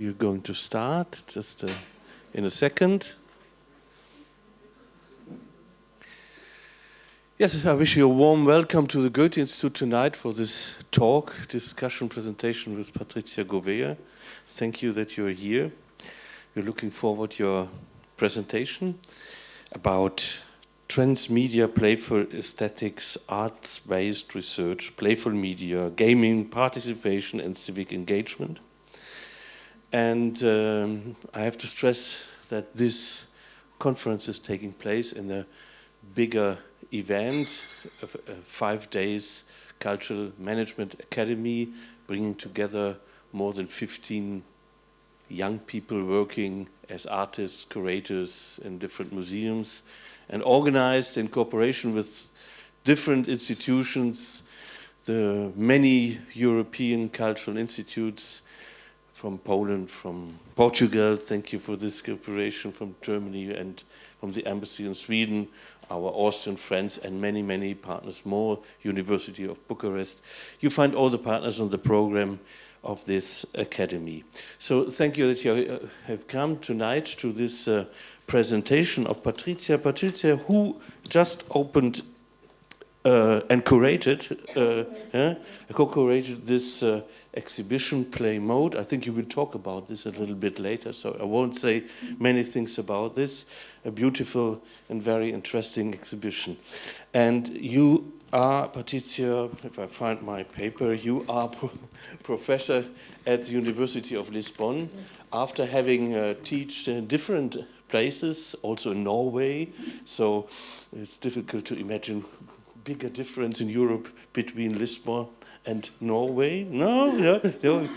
You're going to start just uh, in a second. Yes, I wish you a warm welcome to the Goethe Institute tonight for this talk, discussion, presentation with Patricia Gouveia. Thank you that you're here. We're looking forward to your presentation about transmedia playful aesthetics, arts-based research, playful media, gaming, participation and civic engagement. And um, I have to stress that this conference is taking place in a bigger event, a, five days cultural management academy, bringing together more than 15 young people working as artists, curators in different museums, and organized in cooperation with different institutions, the many European cultural institutes, from Poland, from Portugal. Thank you for this cooperation from Germany and from the embassy in Sweden, our Austrian friends and many, many partners more, University of Bucharest. You find all the partners on the program of this academy. So thank you that you have come tonight to this uh, presentation of Patricia. Patricia, who just opened uh, and curated, uh, yeah, co-curated this uh, exhibition play mode. I think you will talk about this a little bit later, so I won't say many things about this. A beautiful and very interesting exhibition. And you are, Patricia, if I find my paper, you are pro professor at the University of Lisbon after having uh, taught in different places, also in Norway. So it's difficult to imagine bigger difference in Europe between Lisbon and Norway? No, no, no.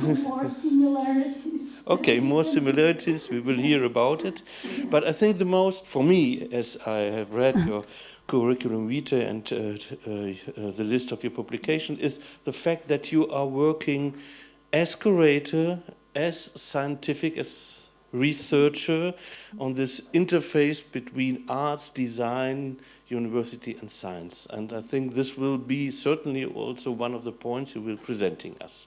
more similarities. Okay, more similarities. We will hear about it. But I think the most, for me, as I have read your curriculum vitae and uh, uh, uh, the list of your publication, is the fact that you are working as curator, as scientific, as researcher on this interface between arts, design, university and science. And I think this will be certainly also one of the points you will presenting us.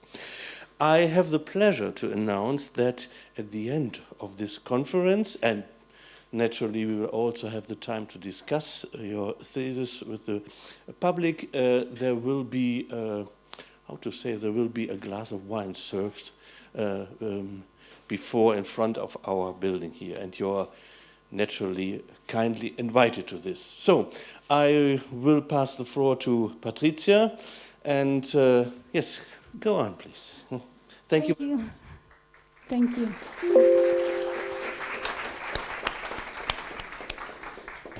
I have the pleasure to announce that at the end of this conference, and naturally we will also have the time to discuss your thesis with the public, uh, there will be, uh, how to say, there will be a glass of wine served uh, um, before in front of our building here. And you're naturally kindly invited to this. So I will pass the floor to Patricia and uh, yes, go on please. Thank, Thank you. you. Thank you.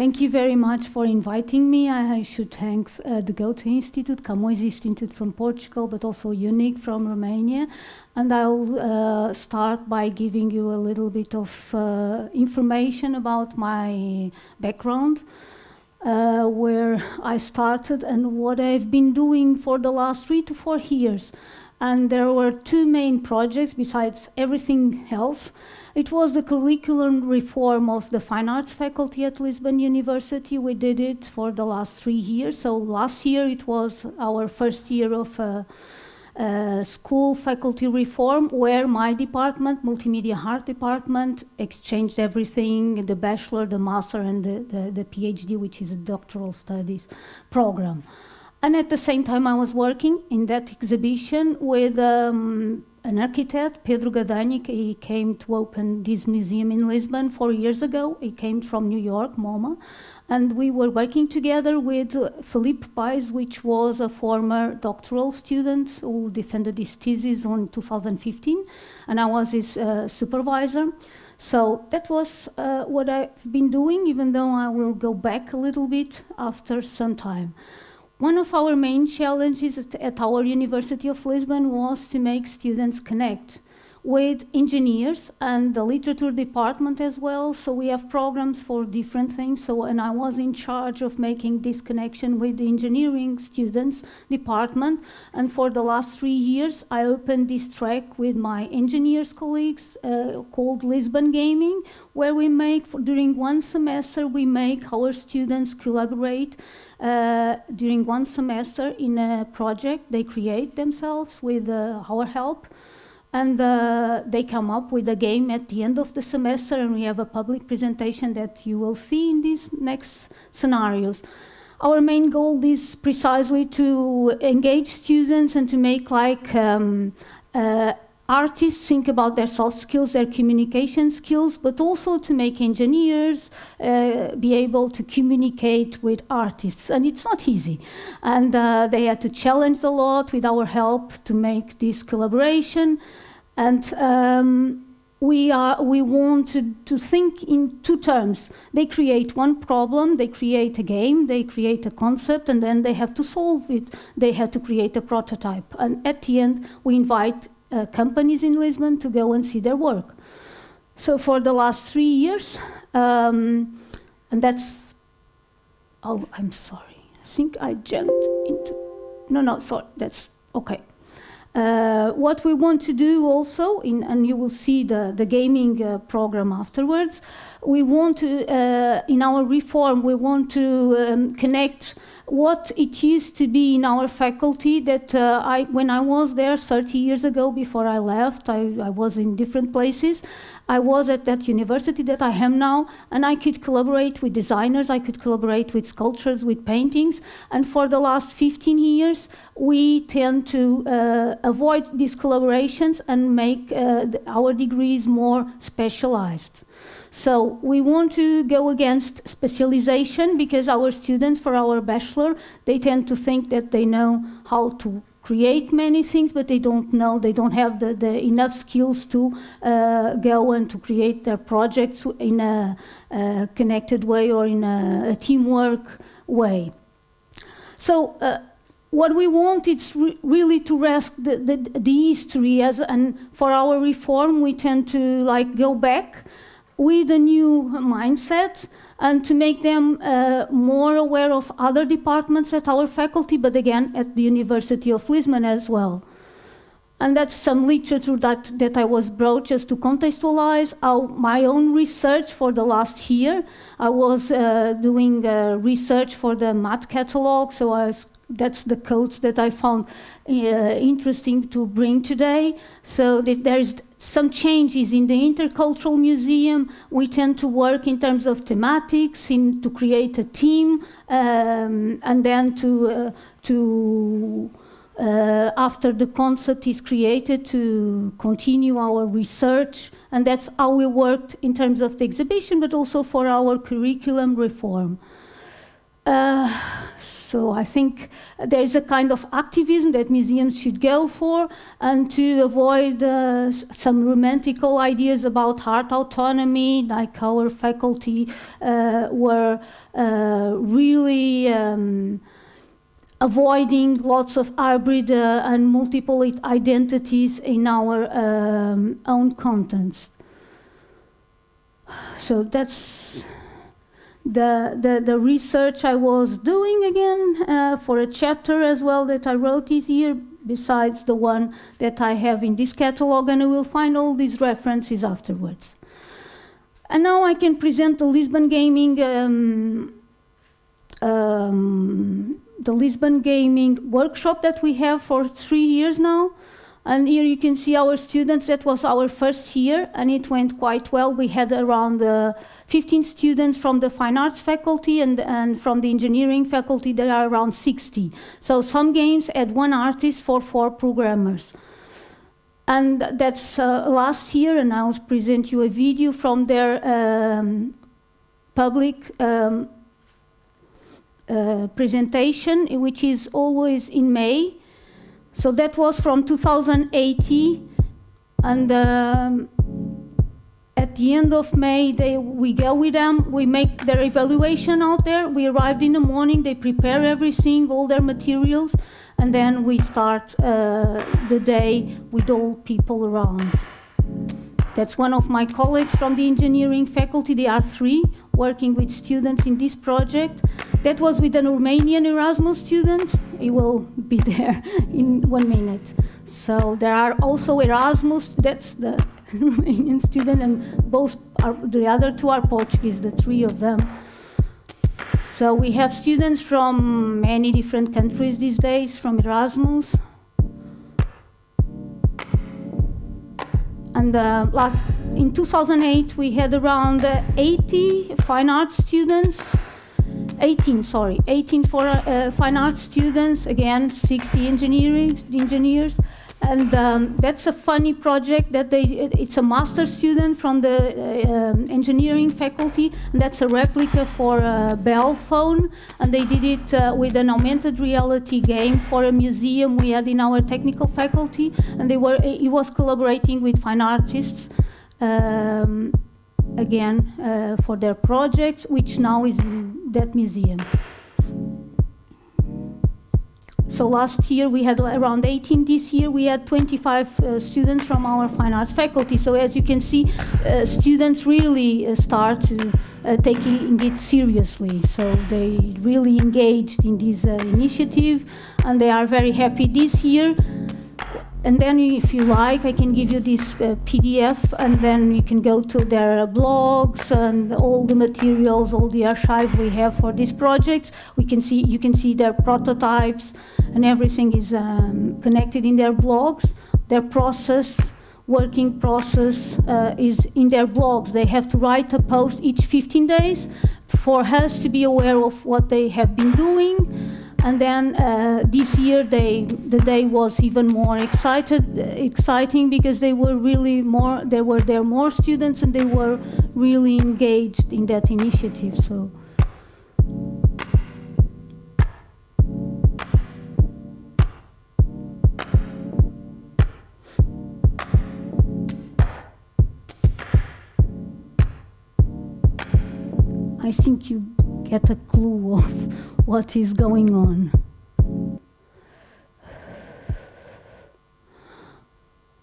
Thank you very much for inviting me. I should thank uh, the Goethe Institute, Camões Institute from Portugal, but also EUNIC from Romania. And I'll uh, start by giving you a little bit of uh, information about my background, uh, where I started and what I've been doing for the last three to four years. And there were two main projects besides everything else. It was the curriculum reform of the fine arts faculty at Lisbon University. We did it for the last three years. So last year it was our first year of uh, uh, school faculty reform where my department, Multimedia Art Department, exchanged everything, the bachelor, the master, and the, the, the PhD, which is a doctoral studies program. And at the same time, I was working in that exhibition with um, an architect, Pedro Gadanho. He came to open this museum in Lisbon four years ago. He came from New York, MoMA. And we were working together with Filipe Pais, which was a former doctoral student who defended his thesis in 2015. And I was his uh, supervisor. So that was uh, what I've been doing, even though I will go back a little bit after some time. One of our main challenges at, at our University of Lisbon was to make students connect with engineers and the literature department as well. So we have programs for different things. So, and I was in charge of making this connection with the engineering students department. And for the last three years, I opened this track with my engineers colleagues uh, called Lisbon Gaming, where we make, for, during one semester, we make our students collaborate uh, during one semester in a project they create themselves with uh, our help and uh, they come up with a game at the end of the semester and we have a public presentation that you will see in these next scenarios. Our main goal is precisely to engage students and to make like um, uh, artists think about their soft skills, their communication skills, but also to make engineers uh, be able to communicate with artists. And it's not easy. And uh, they had to challenge a lot with our help to make this collaboration. And um, we, are, we want to, to think in two terms. They create one problem, they create a game, they create a concept, and then they have to solve it. They have to create a prototype. And at the end, we invite uh, companies in Lisbon to go and see their work. So for the last three years, um, and that's, oh, I'm sorry. I think I jumped into, no, no, sorry, that's, okay. Uh, what we want to do also, in, and you will see the, the gaming uh, program afterwards, we want to, uh, in our reform, we want to um, connect what it used to be in our faculty that uh, I, when I was there 30 years ago before I left, I, I was in different places. I was at that university that I am now, and I could collaborate with designers, I could collaborate with sculptures, with paintings. And for the last 15 years, we tend to uh, avoid these collaborations and make uh, our degrees more specialized. So we want to go against specialization because our students for our bachelor, they tend to think that they know how to create many things, but they don't know, they don't have the, the enough skills to uh, go and to create their projects in a, a connected way or in a, a teamwork way. So uh, what we want is re really to rest the, the, the history as, and for our reform, we tend to like go back with a new mindset and to make them uh, more aware of other departments at our faculty, but again at the University of Lisbon as well. And that's some literature that, that I was brought just to contextualize our, my own research for the last year. I was uh, doing uh, research for the MAAT catalog, so was, that's the codes that I found uh, interesting to bring today. So that there's some changes in the intercultural museum. We tend to work in terms of thematics, in, to create a team, um, and then to, uh, to uh, after the concept is created, to continue our research. And that's how we worked in terms of the exhibition, but also for our curriculum reform. Uh, so I think there is a kind of activism that museums should go for and to avoid uh, some romantical ideas about art autonomy, like our faculty uh, were uh, really um, avoiding lots of hybrid uh, and multiple identities in our um, own contents. So that's the, the, the research I was doing again uh, for a chapter as well that I wrote this year, besides the one that I have in this catalog, and you will find all these references afterwards. And now I can present the Lisbon Gaming, um, um, the Lisbon Gaming workshop that we have for three years now. And here you can see our students, that was our first year, and it went quite well. We had around uh, 15 students from the fine arts faculty and, and from the engineering faculty, there are around 60. So some games had one artist for four programmers. And that's uh, last year, and I'll present you a video from their um, public um, uh, presentation, which is always in May. So that was from 2018, and um, at the end of May, they, we go with them, we make their evaluation out there. We arrived in the morning, they prepare everything, all their materials, and then we start uh, the day with all people around. That's one of my colleagues from the engineering faculty. They are three working with students in this project. That was with an Romanian Erasmus student. He will be there in one minute. So there are also Erasmus, that's the Romanian student, and both are, the other two are Portuguese, the three of them. So we have students from many different countries these days, from Erasmus. and uh, like in 2008, we had around uh, 80 fine arts students. 18, sorry, 18 for uh, fine arts students. Again, 60 engineering engineers. And um, that's a funny project that they, it's a master student from the uh, um, engineering faculty, and that's a replica for a Bell phone. And they did it uh, with an augmented reality game for a museum we had in our technical faculty. And they were, he was collaborating with fine artists, um, again, uh, for their project, which now is in that museum. So last year we had around 18. This year we had 25 uh, students from our fine arts faculty. So as you can see, uh, students really uh, start to, uh, taking it seriously. So they really engaged in this uh, initiative, and they are very happy this year and then if you like, I can give you this uh, PDF, and then you can go to their blogs and all the materials, all the archive we have for this project. We can see, you can see their prototypes, and everything is um, connected in their blogs. Their process, working process, uh, is in their blogs. They have to write a post each 15 days for us to be aware of what they have been doing and then uh, this year, they, the day was even more excited, exciting because they were really more, there were there more students and they were really engaged in that initiative. So. I think you get a clue of what is going on.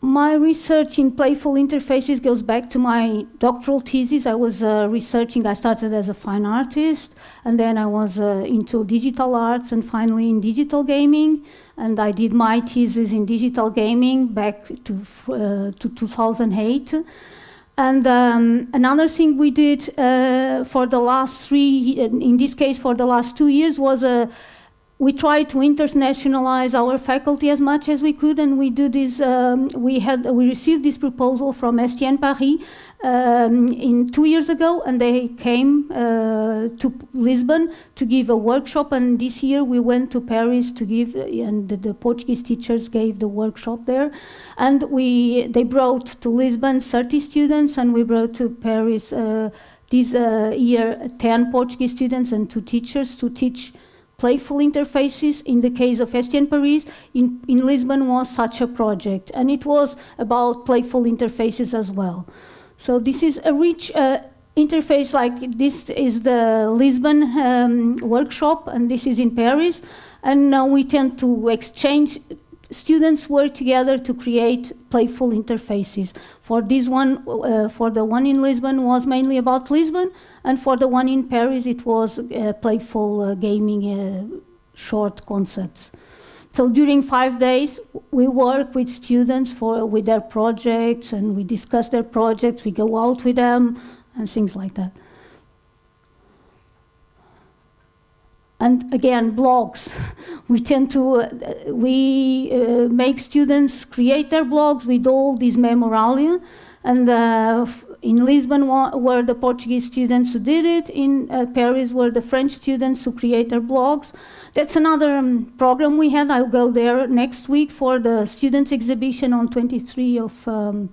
My research in playful interfaces goes back to my doctoral thesis. I was uh, researching, I started as a fine artist, and then I was uh, into digital arts and finally in digital gaming. And I did my thesis in digital gaming back to, uh, to 2008. And um, another thing we did uh, for the last three, in this case for the last two years, was uh, we tried to internationalize our faculty as much as we could, and we do this. Um, we had we received this proposal from Estienne Paris um, in two years ago, and they came uh, to Lisbon to give a workshop. And this year we went to Paris to give, and the, the Portuguese teachers gave the workshop there. And we they brought to Lisbon 30 students, and we brought to Paris uh, this uh, year 10 Portuguese students and two teachers to teach playful interfaces. In the case of Estienne Paris, in, in Lisbon was such a project, and it was about playful interfaces as well. So this is a rich uh, interface, like this is the Lisbon um, workshop, and this is in Paris, and now we tend to exchange students work together to create playful interfaces. For this one, uh, for the one in Lisbon was mainly about Lisbon, and for the one in Paris it was uh, playful uh, gaming uh, short concepts. So during five days, we work with students for with their projects, and we discuss their projects. We go out with them, and things like that. and again blogs we tend to uh, we uh, make students create their blogs with all these memoralia and uh, in lisbon were the portuguese students who did it in uh, paris were the french students who create their blogs that's another um, program we had i'll go there next week for the students exhibition on 23 of um,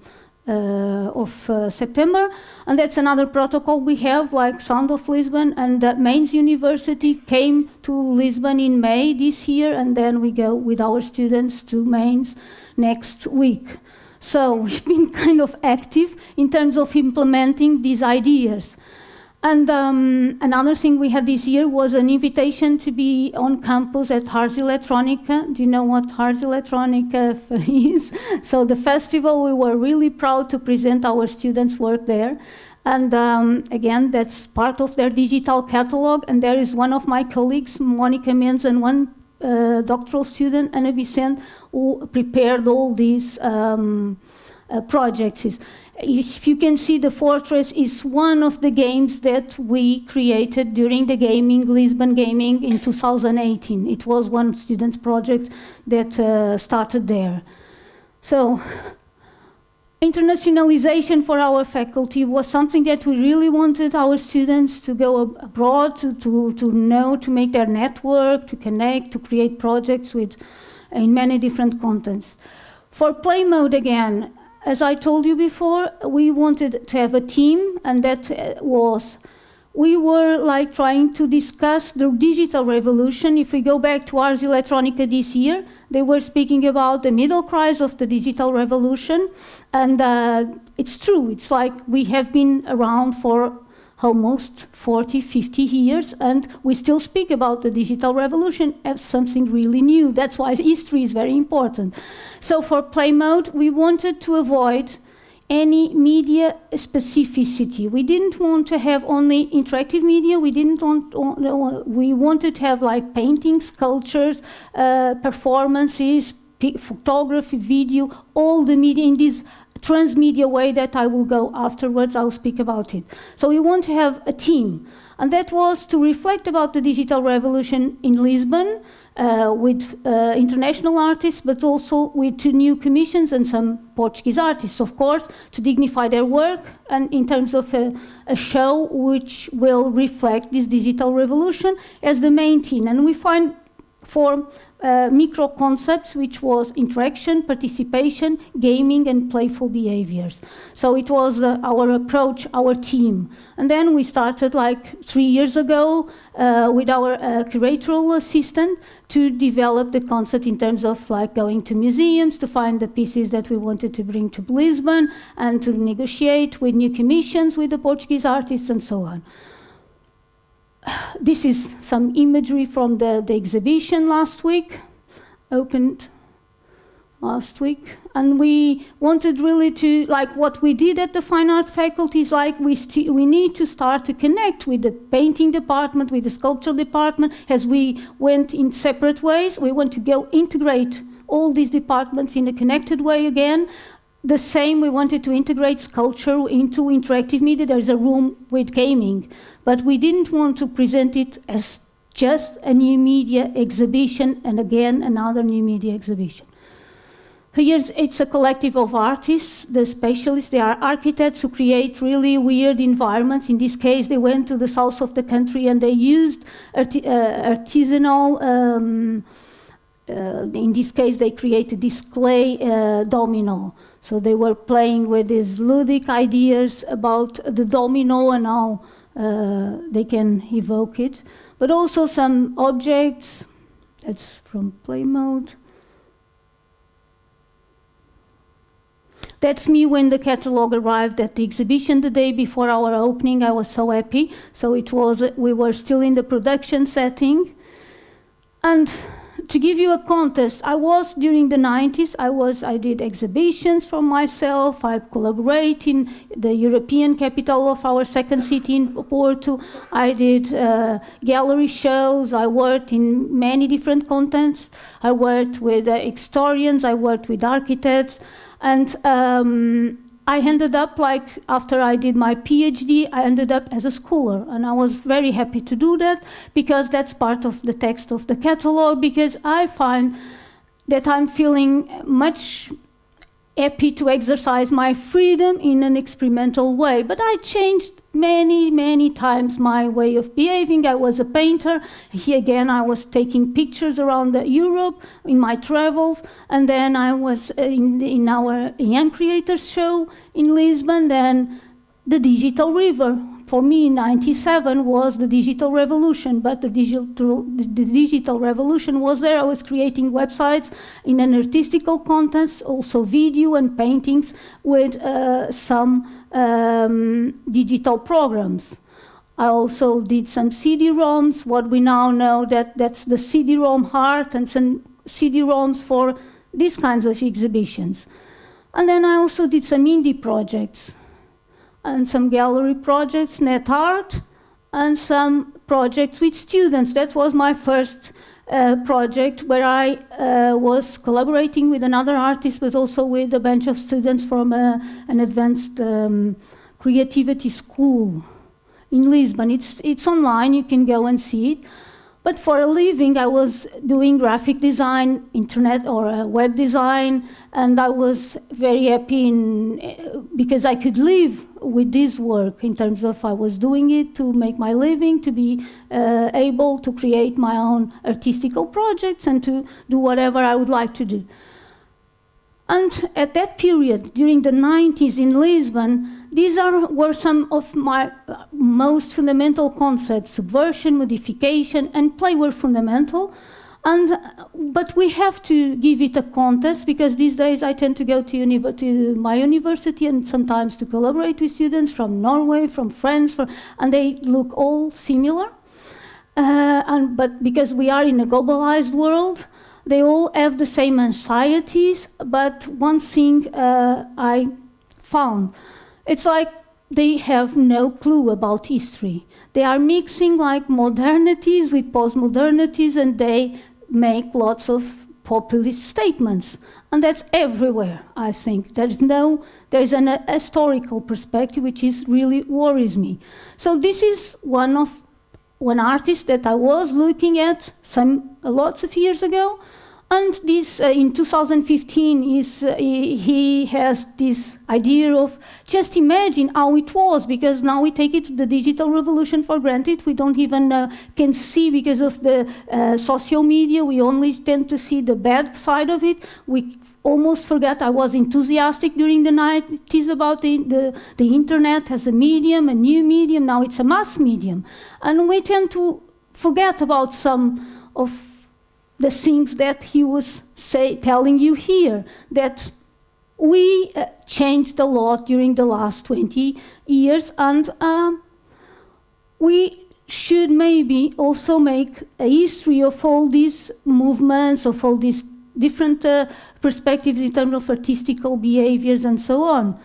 uh, of uh, September. And that's another protocol we have, like Sound of Lisbon. And uh, Mainz University came to Lisbon in May this year, and then we go with our students to Mainz next week. So we've been kind of active in terms of implementing these ideas. And um, another thing we had this year was an invitation to be on campus at Ars Electronica. Do you know what Ars Electronica is? so the festival, we were really proud to present our students' work there. And um, again, that's part of their digital catalog. And there is one of my colleagues, Monica Mendes, and one uh, doctoral student, Ana Vicente, who prepared all these um, uh, projects. If you can see, the Fortress is one of the games that we created during the gaming, Lisbon Gaming in 2018. It was one student's project that uh, started there. So, internationalization for our faculty was something that we really wanted our students to go ab- abroad, to, to, to know, to make their network, to connect, to create projects with, in many different contexts. For play mode again, as I told you before, we wanted to have a team, and that uh, was we were like trying to discuss the digital revolution. If we go back to Ars Electronica this year, they were speaking about the midlife crisis of the digital revolution. And uh, it's true, it's like we have been around for almost 40, 50 years, and we still speak about the digital revolution as something really new. That's why history is very important. So for play mode, we wanted to avoid any media specificity. We didn't want to have only interactive media. We didn't want. We wanted to have like paintings, sculptures, uh, performances, photography, video, all the media in this transmedia way that I will go afterwards. I'll speak about it. So we want to have a team, and that was to reflect about the digital revolution in Lisbon uh, with uh, international artists, but also with two new commissions and some Portuguese artists, of course, to dignify their work and in terms of a, a show which will reflect this digital revolution as the main theme. And we find for uh, micro concepts, which was interaction, participation, gaming, and playful behaviors. So it was uh, our approach, our team. And then we started like three years ago uh, with our uh, curatorial assistant to develop the concept in terms of like going to museums to find the pieces that we wanted to bring to Lisbon and to negotiate with new commissions with the Portuguese artists and so on this is some imagery from the, the exhibition last week, opened last week. And we wanted really to, like what we did at the fine art faculty is like we, we need to start to connect with the painting department, with the sculpture department, as we went in separate ways. We want to go integrate all these departments in a connected way again the same, we wanted to integrate sculpture into interactive media. There's a room with gaming, but we didn't want to present it as just a new media exhibition and again another new media exhibition. Here's, it's a collective of artists, the specialists. They are architects who create really weird environments. In this case, they went to the south of the country and they used arti uh, artisanal. Um, uh, in this case, they created this clay uh, domino. So they were playing with these ludic ideas about the domino and how uh, they can evoke it, but also some objects. That's from play mode. That's me when the catalog arrived at the exhibition the day before our opening. I was so happy. So it was, we were still in the production setting. And to give you a context, I was during the 90s, I was, I did exhibitions for myself, I collaborate in the European capital of our second city in Porto, I did uh, gallery shows, I worked in many different contents, I worked with uh, historians, I worked with architects, and um, I ended up like after I did my PhD, I ended up as a scholar, and I was very happy to do that because that's part of the text of the catalog. Because I find that I'm feeling much happy to exercise my freedom in an experimental way. But I changed many, many times my way of behaving. I was a painter. Here again, I was taking pictures around Europe in my travels. And then I was uh, in, in our Young Creators show in Lisbon. Then the Digital River, for me, 97 was the digital revolution, but the digital, the digital revolution was there. I was creating websites in an artistical context, also video and paintings with uh, some um, digital programs. I also did some CD-ROMs, what we now know that that's the CD-ROM heart and some CD-ROMs for these kinds of exhibitions. And then I also did some indie projects and some gallery projects, net art, and some projects with students. That was my first uh, project where I uh, was collaborating with another artist, but also with a bunch of students from uh, an advanced um, creativity school in Lisbon. It's, it's online, you can go and see it. But for a living, I was doing graphic design, internet or uh, web design, and I was very happy in, uh, because I could live with this work in terms of I was doing it to make my living, to be uh, able to create my own artistical projects and to do whatever I would like to do. And at that period, during the 90s in Lisbon, these are, were some of my uh, most fundamental concepts. Subversion, modification, and play were fundamental. And, but we have to give it a context because these days I tend to go to, to, my university and sometimes to collaborate with students from Norway, from France, from, and they look all similar. Uh, and, but because we are in a globalized world, they all have the same anxieties. But one thing uh, I found it's like they have no clue about history. They are mixing like modernities with postmodernities and they make lots of populist statements. And that's everywhere, I think. There's no, there's an historical perspective which is really worries me. So this is one of one artist that I was looking at some lots of years ago, and this, uh, in 2015, is, uh, he has this idea of just imagine how it was, because now we take it the digital revolution for granted. We don't even uh, can see because of the uh, social media. We only tend to see the bad side of it. We almost forget I was enthusiastic during the 90s about the, the, the internet as a medium, a new medium. Now it's a mass medium. And we tend to forget about some of the things that he was say, telling you here, that we uh, changed a lot during the last 20 years, and um, we should maybe also make a history of all these movements, of all these different uh, perspectives in terms of artistical behaviors and so on.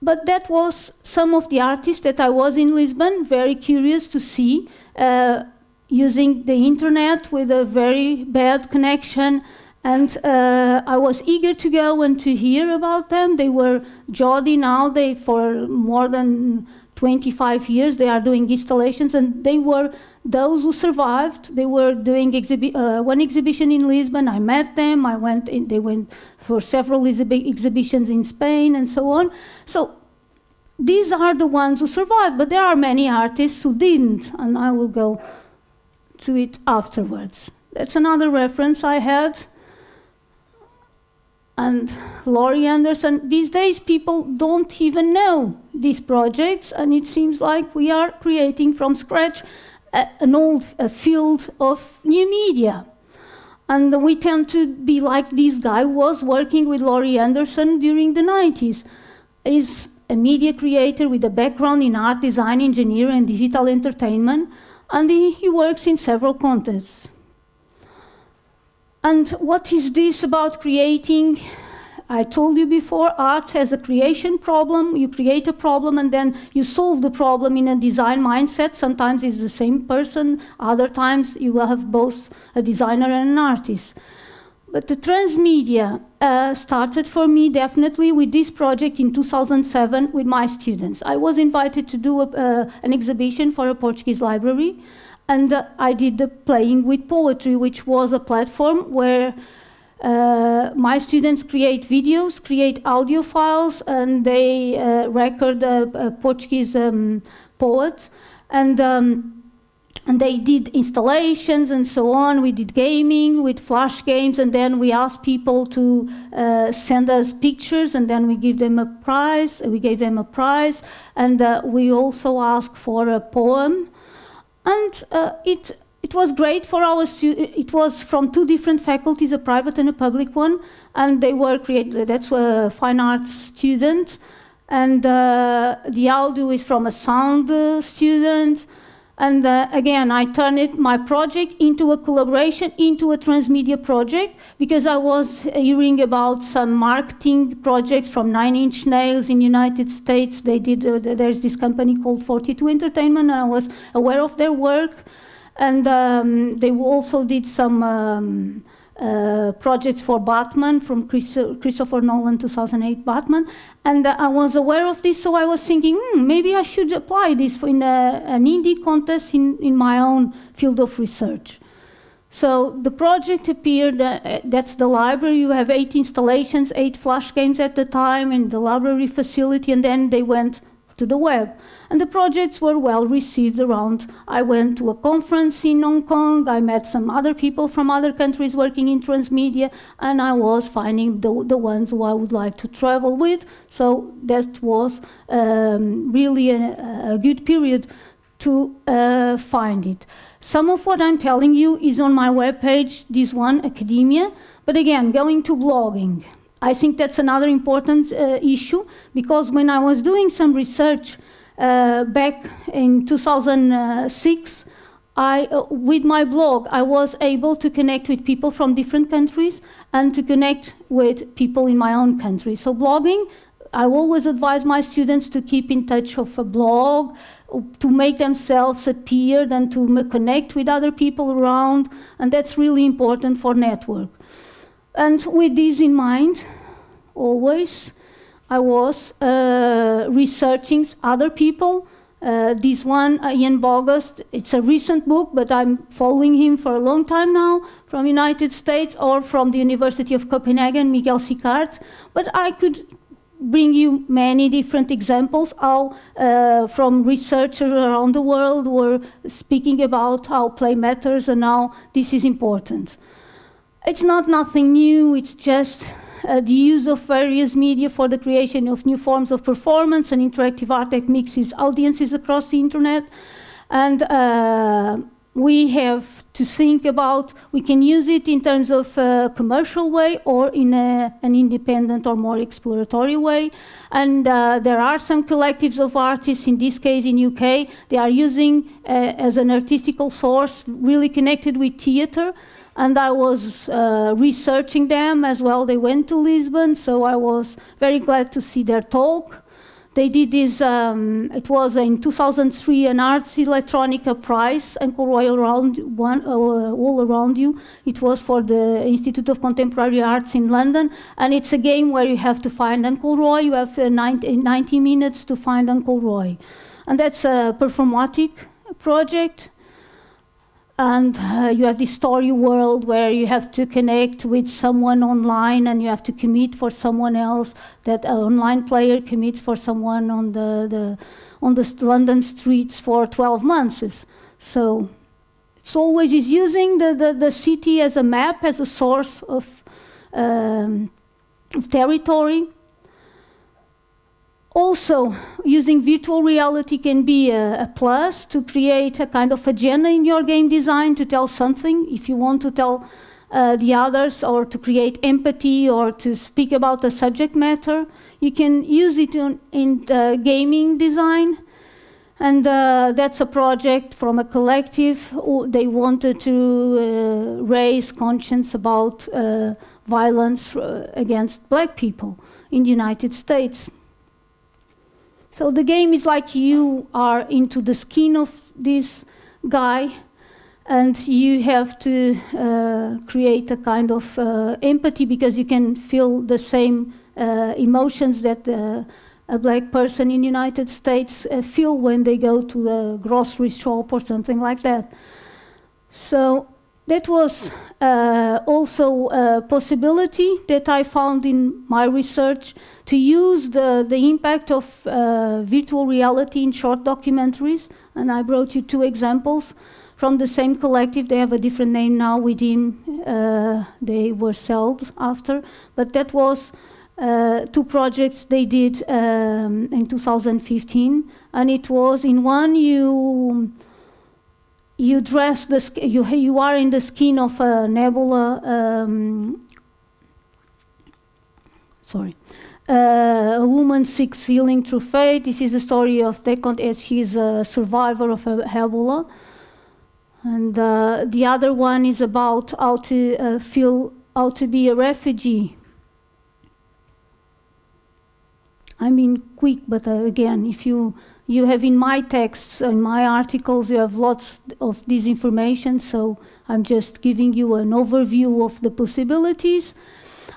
But that was some of the artists that I was in Lisbon, very curious to see. Uh, using the internet with a very bad connection. And uh, I was eager to go and to hear about them. They were Jodi now, they for more than 25 years, they are doing installations, and they were those who survived. They were doing exhibi uh, one exhibition in Lisbon. I met them. I went. In, they went for several exhibitions in Spain and so on. So these are the ones who survived, but there are many artists who didn't, and I will go to it afterwards. That's another reference I had. And Laurie Anderson, these days people don't even know these projects, and it seems like we are creating from scratch a, an old a field of new media. And we tend to be like this guy was working with Laurie Anderson during the 90s. He's a media creator with a background in art design, engineering, and digital entertainment and he, he works in several contexts. And what is this about creating? I told you before, art has a creation problem. You create a problem and then you solve the problem in a design mindset. Sometimes it's the same person, other times you will have both a designer and an artist. But the transmedia uh, started for me definitely with this project in 2007 with my students. I was invited to do a, uh, an exhibition for a Portuguese library, and uh, I did the Playing with Poetry, which was a platform where uh, my students create videos, create audio files, and they uh, record Portuguese um, poets. And um, and they did installations and so on. We did gaming with flash games, and then we asked people to uh, send us pictures, and then we give them a prize. We gave them a prize, and uh, we also asked for a poem, and uh, it. It was great for our students. It was from two different faculties, a private and a public one, and they were created. That's a fine arts student, and uh, the audio is from a sound uh, student and uh, again, I turned my project into a collaboration, into a transmedia project, because I was hearing about some marketing projects from Nine Inch Nails in the United States. They did, uh, there's this company called 42 Entertainment, and I was aware of their work. And um, they also did some um, uh, projects for Batman from Chris Christopher Nolan 2008 Batman, and uh, I was aware of this, so I was thinking hmm, maybe I should apply this in a, an indie contest in, in my own field of research. So the project appeared, uh, that's the library, you have eight installations, eight flash games at the time in the library facility, and then they went to the web. And the projects were well received around. I went to a conference in Hong Kong, I met some other people from other countries working in transmedia, and I was finding the, the ones who I would like to travel with. So that was um, really a, a, good period to uh, find it. Some of what I'm telling you is on my webpage, this one, Academia. But again, going to blogging. I think that's another important uh, issue because when I was doing some research uh, back in 2006, I, uh, with my blog, I was able to connect with people from different countries and to connect with people in my own country. So blogging, I always advise my students to keep in touch of a blog, to make themselves appear and to connect with other people around, and that's really important for network. And with this in mind, always, I was uh, researching other people. Uh, this one, uh, Ian Bogost, it's a recent book, but I'm following him for a long time now, from United States or from the University of Copenhagen, Miguel Sicart. But I could bring you many different examples how uh, from researchers around the world were speaking about how play matters and how this is important. It's not nothing new, it's just uh, the use of various media for the creation of new forms of performance and interactive art that mixes audiences across the internet. And uh, we have to think about, we can use it in terms of a commercial way or in a, an independent or more exploratory way. And uh, there are some collectives of artists, in this case in UK, they are using uh, as an artistical source really connected with theater and I was uh, researching them as well. They went to Lisbon, so I was very glad to see their talk. They did this, um, it was in 2003 an Ars Electronica Prize, Uncle Roy one, uh, all around you. It was for the Institute of Contemporary Arts in London, and it's a game where you have to find Uncle Roy. You have uh, 90, 90 minutes to find Uncle Roy. And that's a performatic project and uh, you have this story world where you have to connect with someone online and you have to commit for someone else that an online player commits for someone on the, the on the london streets for 12 months. So it's always is using the, the, the city as a map as a source of, um, of territory also, using virtual reality can be a, a, plus to create a kind of agenda in your game design to tell something. If you want to tell uh, the others or to create empathy or to speak about the subject matter, you can use it in, in gaming design. And uh, that's a project from a collective. They wanted to uh, raise conscience about uh, violence uh, against black people in the United States. So the game is like you are into the skin of this guy and you have to uh, create a kind of uh, empathy because you can feel the same uh, emotions that uh, a black person in the United States uh, feel when they go to the grocery shop or something like that. So that was uh, also a possibility that I found in my research to use the, the impact of uh, virtual reality in short documentaries. And I brought you two examples from the same collective. They have a different name now within, uh, they were sold after. But that was uh, two projects they did um, in 2015. And it was in one, you you dress the you you are in the skin of a nebula. Um, sorry. Uh, a woman seeks healing through faith. This is the story of Dekont as she is a survivor of a Ebola. And uh, the other one is about how to uh, feel, how to be a refugee. I mean quick, but uh, again, if you you have in my texts in my articles, you have lots of this information. So I'm just giving you an overview of the possibilities,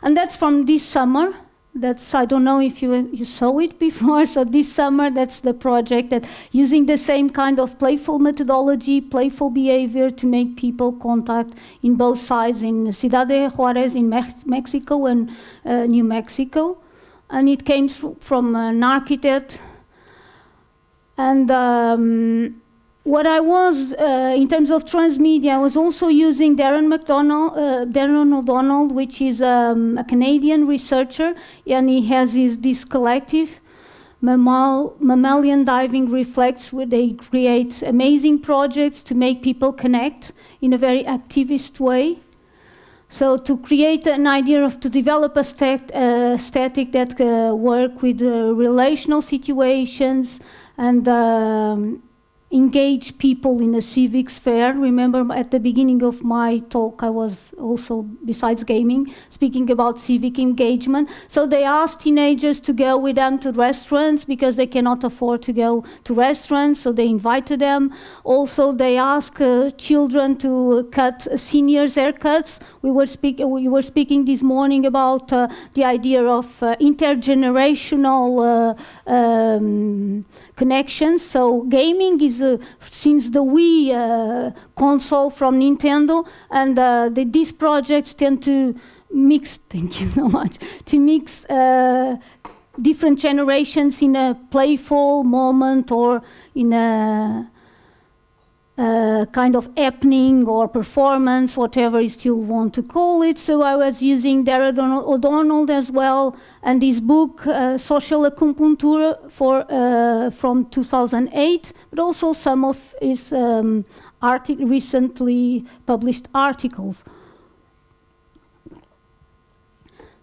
and that's from this summer. That's I don't know if you you saw it before. So this summer, that's the project that using the same kind of playful methodology, playful behavior to make people contact in both sides in Ciudad Juarez in Mex Mexico and uh, New Mexico, and it came from an architect. And um, what I was, uh, in terms of transmedia, I was also using Darren McDonald, uh, Darren O'Donnell, which is um, a Canadian researcher, and he has his, this collective, Mammal, Mammalian Diving Reflex, where they create amazing projects to make people connect in a very activist way. So to create an idea of to develop a stat, static that uh, work with uh, relational situations and um, engage people in a civics fair. Remember, at the beginning of my talk, I was also, besides gaming, speaking about civic engagement. So they asked teenagers to go with them to restaurants because they cannot afford to go to restaurants, so they invited them. Also, they asked uh, children to cut seniors' haircuts. We were, speak- we were speaking this morning about uh, the idea of uh, intergenerational uh, um, connections. So gaming is uh, since the Wii uh, console from Nintendo, and uh, the, these projects tend to mix. Thank you so much. To mix uh, different generations in a playful moment or in a uh, kind of happening or performance, whatever you still want to call it. So I was using Darren O'Donnell as well, and this book, uh, Social Acupuncture, for, uh, from 2008, but also some of his um, recently published articles.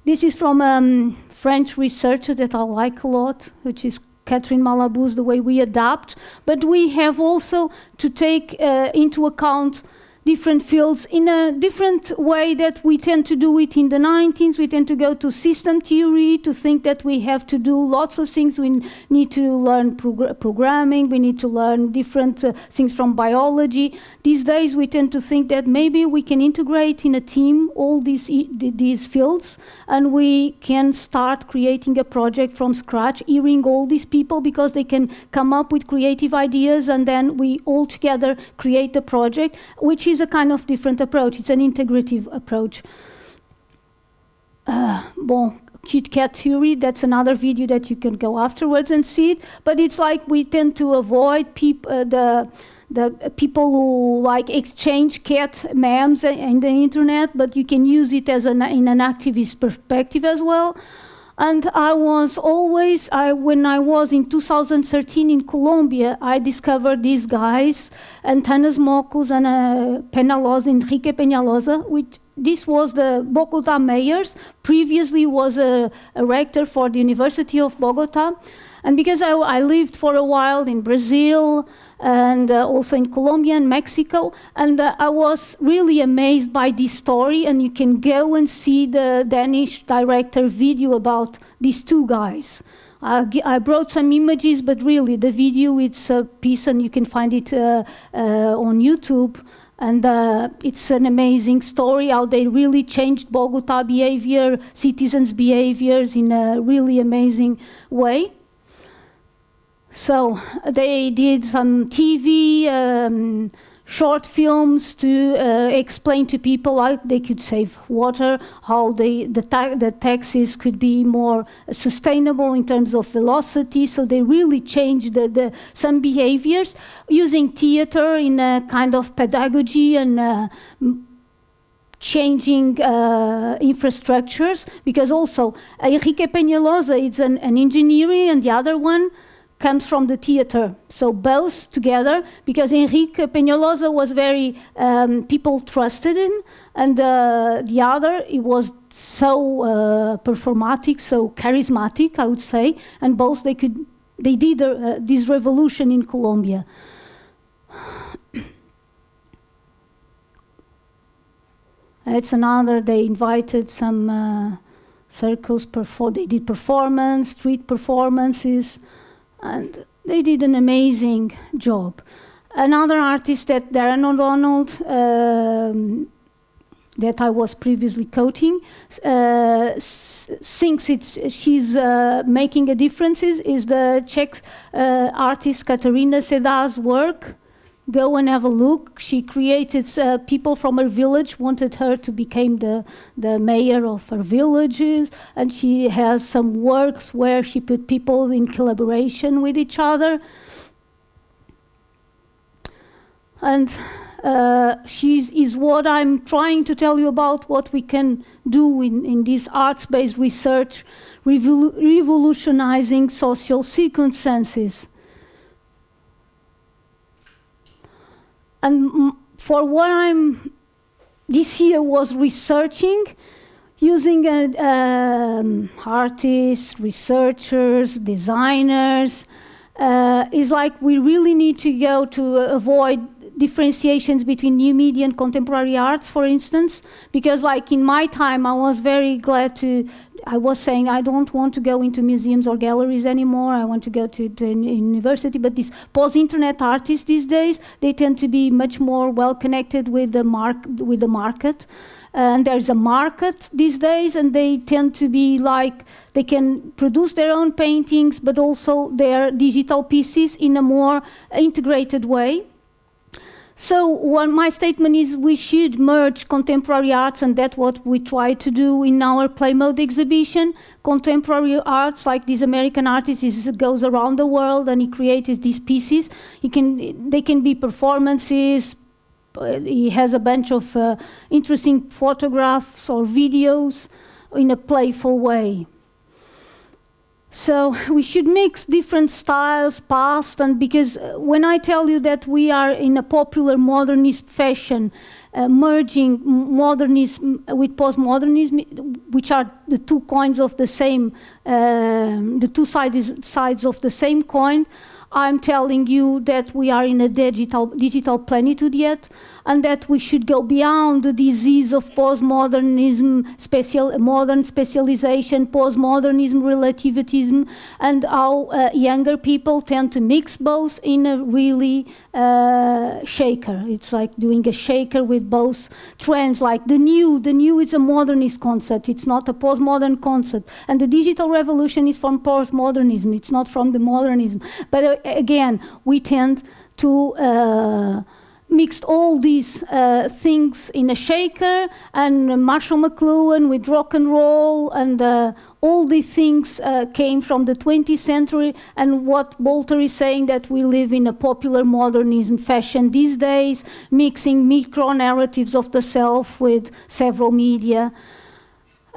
This is from a um, French researcher that I like a lot, which is Catherine Malabou's The Way We Adapt, but we have also to take uh, into account different fields in a different way that we tend to do it in the 90s. We tend to go to system theory, to think that we have to do lots of things. We need to learn progr programming, we need to learn different uh, things from biology. These days, we tend to think that maybe we can integrate in a team all these, e these fields and we can start creating a project from scratch, hearing all these people because they can come up with creative ideas and then we all together create a project, which is is a kind of different approach. It's an integrative approach. Uh, bon, cute cat theory, that's another video that you can go afterwards and see it. But it's like we tend to avoid peop uh, the the people who like exchange cat memes in the internet, but you can use it as an, in an activist perspective as well. And I was always, I, when I was in 2013 in Colombia, I discovered these guys, Antanas Mockus and uh, Peñalosa, Enrique Peñalosa, which this was the Bogota mayors, previously was a, a rector for the University of Bogota. And because I, I lived for a while in Brazil, and uh, also in Colombia and Mexico. And uh, I was really amazed by this story. And you can go and see the Danish director video about these two guys. I brought some images, but really the video it's a piece, and you can find it uh, uh on YouTube. And uh, it's an amazing story how they really changed Bogota behavior, citizens' behaviors in a really amazing way. So they did some TV, um, short films to uh, explain to people how they could save water, how they, the, ta the taxis could be more sustainable in terms of velocity. So they really changed the, the, some behaviors using theater in a kind of pedagogy and uh, changing uh, infrastructures because also Enrique Peñalosa is an, an engineering and the other one comes from the theater. So both together, because Enrique Peñalosa was very, um, people trusted him, and uh, the other, he was so uh, performatic, so charismatic, I would say, and both they could, they did uh, this revolution in Colombia. it's another, they invited some uh. Perfor- they did performance, street performances, and they did an amazing job. Another artist that Darren O'Donnell, um, that I was previously quoting, uh, thinks it's, she's uh, making a difference is, is the Czech uh, artist Kateřina Šedá's work. Go and have a look. She created uh, people from her village, wanted her to become the, the mayor of her villages, and she has some works where she put people in collaboration with each other. And uh, she is what I'm trying to tell you about what we can do in, in this arts-based research, revol revolutionizing social circumstances. And for what I'm this year was researching, using uh, um, artists, researchers, designers, uh, is like we really need to go to avoid differentiations between new media and contemporary arts, for instance, because like in my time, I was very glad to, I was saying I don't want to go into museums or galleries anymore. I want to go to, to university. But these post-internet artists these days, they tend to be much more well connected with with the market. And there's a market these days, and they tend to be like they can produce their own paintings, but also their digital pieces in a more integrated way. So what my statement is we should merge contemporary arts and that's what we try to do in our play mode exhibition. Contemporary arts like this American artist is, goes around the world and he creates these pieces. He can, they can be performances, he has a bunch of uh, interesting photographs or videos in a playful way. So we should mix different styles, past, and because uh, when I tell you that we are in a popular modernist fashion, uh, merging modernism with postmodernism, which are the two coins of the same, uh, the two sides sides of the same coin, I'm telling you that we are in a digital digital plenitude yet and that we should go beyond the disease of postmodernism, special, modern specialization, postmodernism, relativism, and how uh, younger people tend to mix both in a really uh, shaker. It's like doing a shaker with both trends, like the new. The new is a modernist concept, it's not a postmodern concept. And the digital revolution is from postmodernism, it's not from the modernism. But uh, again, we tend to uh, mixed all these uh, things in a shaker, and Marshall McLuhan with rock and roll, and uh, all these things uh, came from the 20th century. And what Bolter is saying that we live in a popular modernism fashion these days, mixing micro narratives of the self with several media.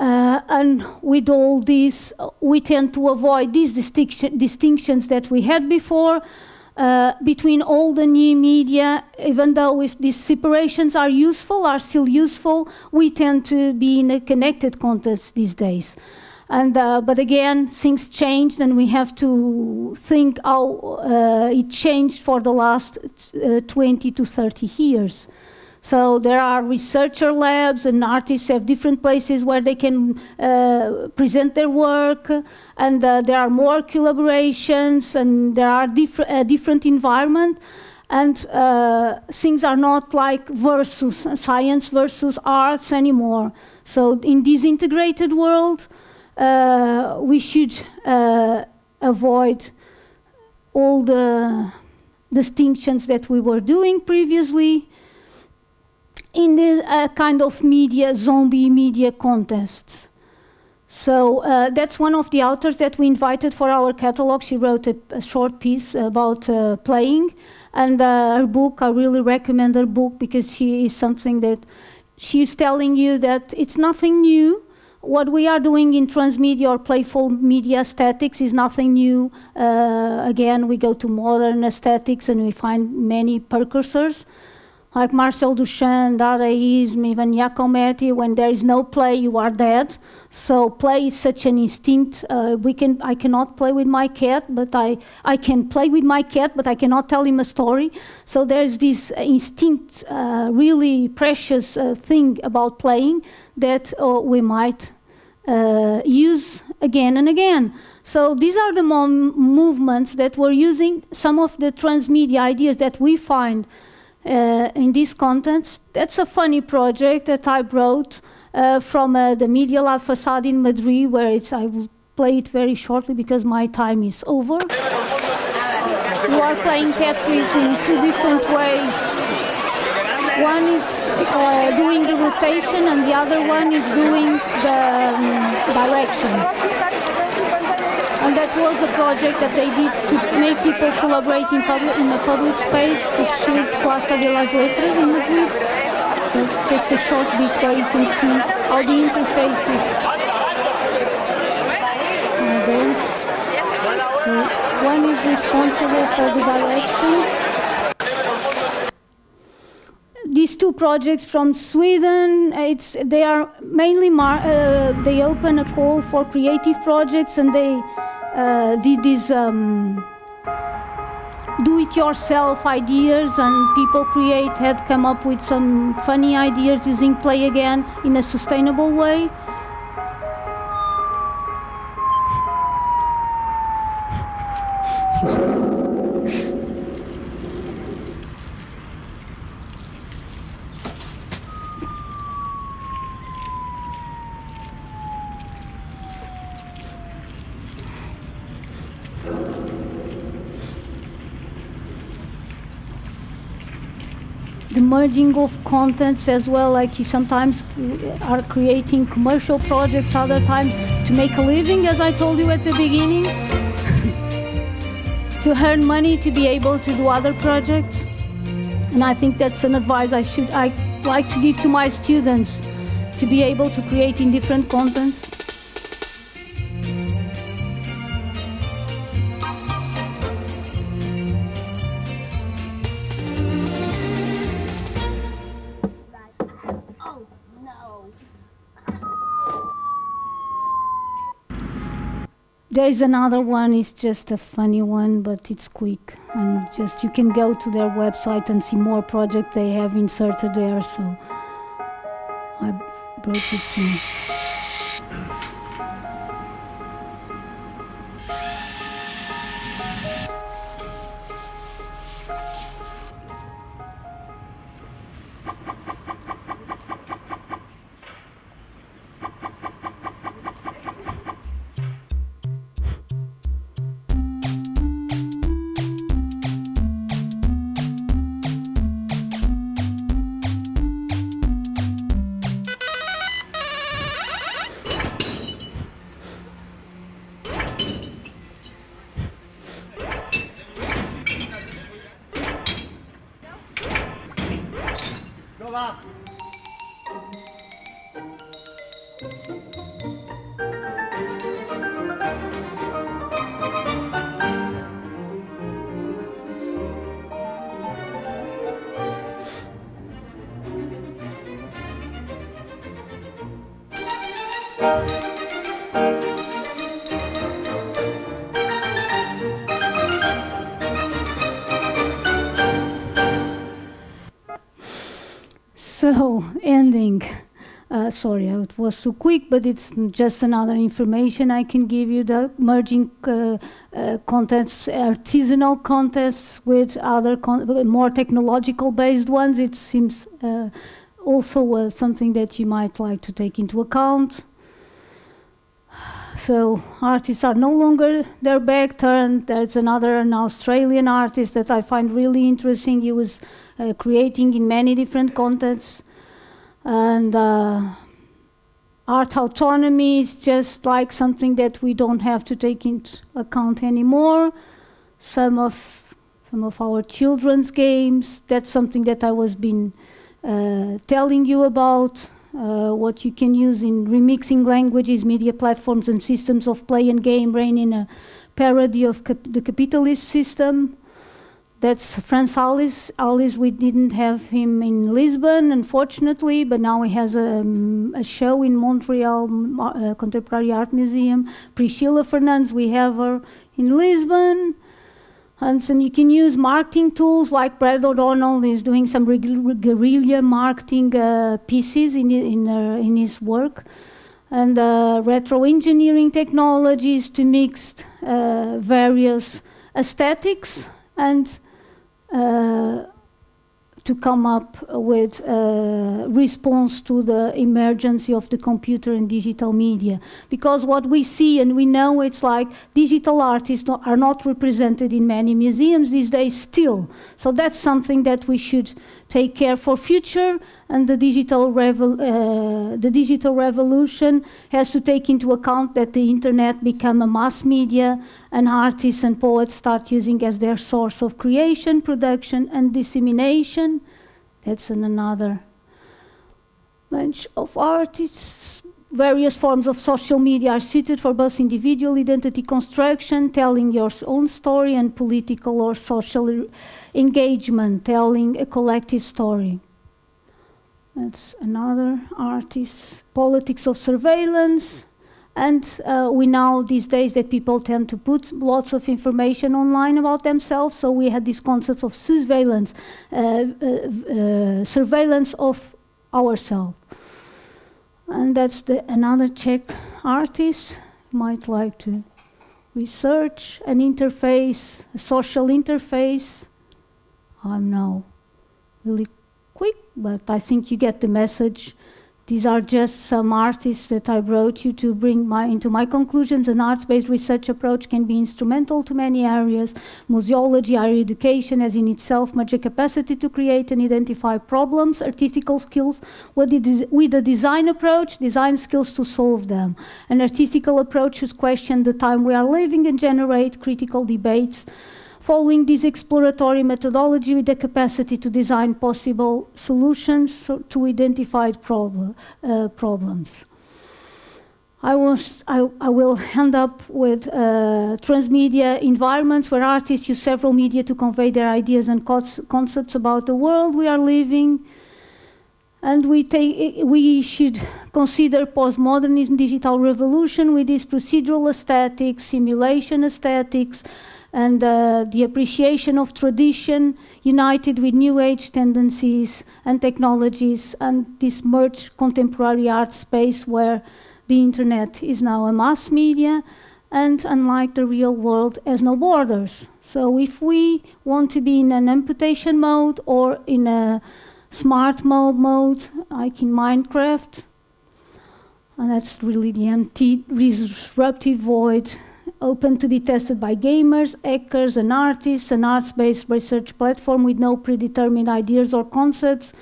Uh, and with all this, we tend to avoid these distinction, distinctions that we had before, uh, between all the new media, even though if these separations are useful, are still useful, we tend to be in a connected context these days. And, uh, but again, things changed, and we have to think how uh, it changed for the last uh, 20 to 30 years. So there are researcher labs and artists have different places where they can uh, present their work. And uh, there are more collaborations and there are diff a different environment. And uh, things are not like versus science versus arts anymore. So in this integrated world, uh, we should uh, avoid all the distinctions that we were doing previously in the uh, kind of media, zombie media contests. So uh, that's one of the authors that we invited for our catalog. She wrote a, a short piece about uh, playing, and uh, her book, I really recommend her book because she is something that she's telling you that it's nothing new. What we are doing in transmedia or playful media aesthetics is nothing new. Uh, again, we go to modern aesthetics and we find many precursors like Marcel Duchamp, Dadaism, even Giacometti, when there is no play, you are dead. So play is such an instinct. Uh, we can, I cannot play with my cat, but I, I can play with my cat, but I cannot tell him a story. So there's this instinct, uh, really precious uh, thing about playing that uh, we might uh, use again and again. So these are the movements that we're using some of the transmedia ideas that we find uh, in this contents. That's a funny project that I brought uh, from uh, the Media Lab facade in Madrid, where it's, I will play it very shortly because my time is over. You are playing Tetris in two different ways. One is uh, doing the rotation and the other one is doing the um, direction. And that was a project that they did to make people collaborate in, public, in a public space, which is Plaza de las Letras in Madrid. So just a short bit where you can see all the interfaces. So one is responsible for the direction these two projects from Sweden, it's, they are mainly, uh, they open a call for creative projects and they uh, did these um, do-it-yourself ideas and people create, had come up with some funny ideas using Play Again in a sustainable way. merging of contents as well like you sometimes are creating commercial projects other times to make a living as i told you at the beginning. To earn money to be able to do other projects. And i think that's an advice i should i like to give to my students to be able to create in different contents There's another one, it's just a funny one, but it's quick. And just you can go to their website and see more projects they have inserted there. So I brought it to you. Sorry, it was too quick, but it's just another information I can give you. The merging uh, uh, contents, artisanal contests with other con more technological based ones, it seems uh, also something that you might like to take into account. So artists are no longer their back turned. There's another an Australian artist that I find really interesting. He was uh, creating in many different contexts. And uh, art autonomy is just like something that we don't have to take into account anymore. Some of some of our children's games. That's something that I was been uh, telling you about. Uh, what you can use in remixing languages, media platforms, and systems of play and game brain in a parody of cap the capitalist system. That's Francis Alÿs, we didn't have him in Lisbon, unfortunately, but now he has a, um, a show in Montreal uh, Contemporary Art Museum. Priscilla Fernandes, we have her in Lisbon. And so you can use marketing tools like Brad O'Donnell is doing some guerrilla marketing uh, pieces in, in, uh, in his work. and uh, retro engineering technologies to mix uh, various aesthetics and Uh, to come up with a response to the emergency of the computer and digital media. Because what we see and we know it's like digital artists are not represented in many museums these days still. So that's something that we should take care for future and the digital, uh, the digital revolution has to take into account that the internet become a mass media and artists and poets start using as their source of creation, production and dissemination. That's an another bunch of artists. Various forms of social media are suited for both individual identity construction, telling your own story, and political or social engagement, telling a collective story. That's another artist. Politics of surveillance. And uh, we know these days that people tend to put lots of information online about themselves. So we had this concept of surveillance, uh, uh, uh surveillance of ourselves. And that's the, another Czech artist might like to research an interface, a social interface. Oh, I'm now really quick, but I think you get the message. These are just some artists that I brought you to bring my, into my conclusions. An arts-based research approach can be instrumental to many areas. Museology, higher education has in itself much a capacity to create and identify problems, artistical skills with, with a design approach, design skills to solve them. An artistical approach should question the time we are living and generate critical debates following this exploratory methodology with the capacity to design possible solutions to identified uh, problems. I, was, I, I, will end up with uh, transmedia environments where artists use several media to convey their ideas and concepts about the world we are living. And we, take, we should consider postmodernism, digital revolution with its procedural aesthetics, simulation aesthetics, and uh, the appreciation of tradition united with new age tendencies and technologies and this merged contemporary art space where the internet is now a mass media and unlike the real world has no borders. So if we want to be in an amputation mode or in a smart mode mode, like in Minecraft, and that's really the anti-disruptive void open to be tested by gamers, hackers, and artists, an arts-based research platform with no predetermined ideas or concepts,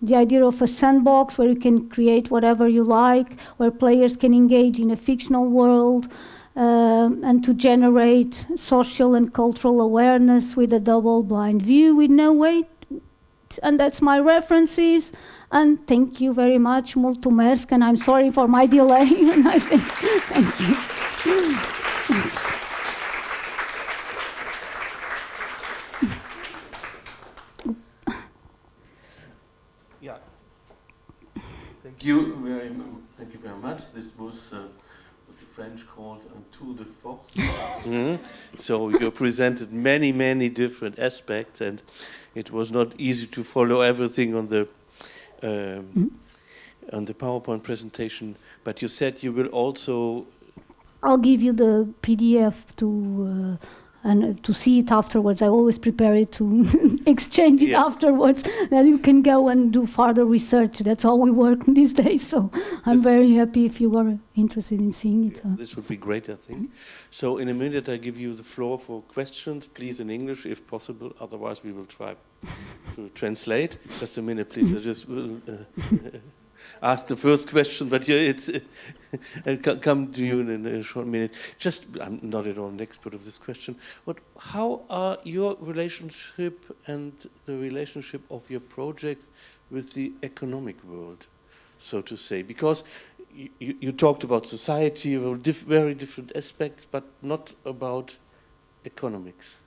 the idea of a sandbox where you can create whatever you like, where players can engage in a fictional world, um, and to generate social and cultural awareness with a double-blind view with no weight. And that's my references. And thank you very much, mulțumesc, and I'm sorry for my delay. thank you. Yeah. Thank you very thank you very much. This was uh, what the French called un tour de force. mm -hmm. So you presented many, many different aspects, and it was not easy to follow everything on the um, mm -hmm. on the PowerPoint presentation. But you said you will also I'll give you the PDF to uh, and uh, to see it afterwards. I always prepare it to exchange it yeah. afterwards. Then you can go and do further research. That's how we work these days. So I'm this very happy if you are interested in seeing it. Yeah, this would be great, I think. So in a minute, I give you the floor for questions, please in English, if possible. Otherwise, we will try to translate. Just a minute, please. I just will. Uh, ask the first question, but yeah, it's I'll come to you in a short minute. Just, I'm not at all an expert of this question, but how are your relationship and the relationship of your projects with the economic world, so to say? Because you, you talked about society, very different aspects, but not about economics.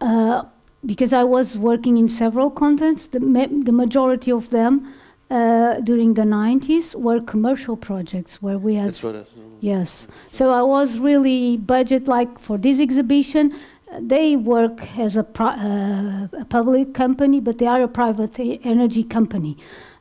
Uh, because I was working in several contexts, the, ma the majority of them uh, during the 90s were commercial projects where we had. That's what I Yes. So I was really budget like for this exhibition. They work as a, uh, a public company, but they are a private energy company.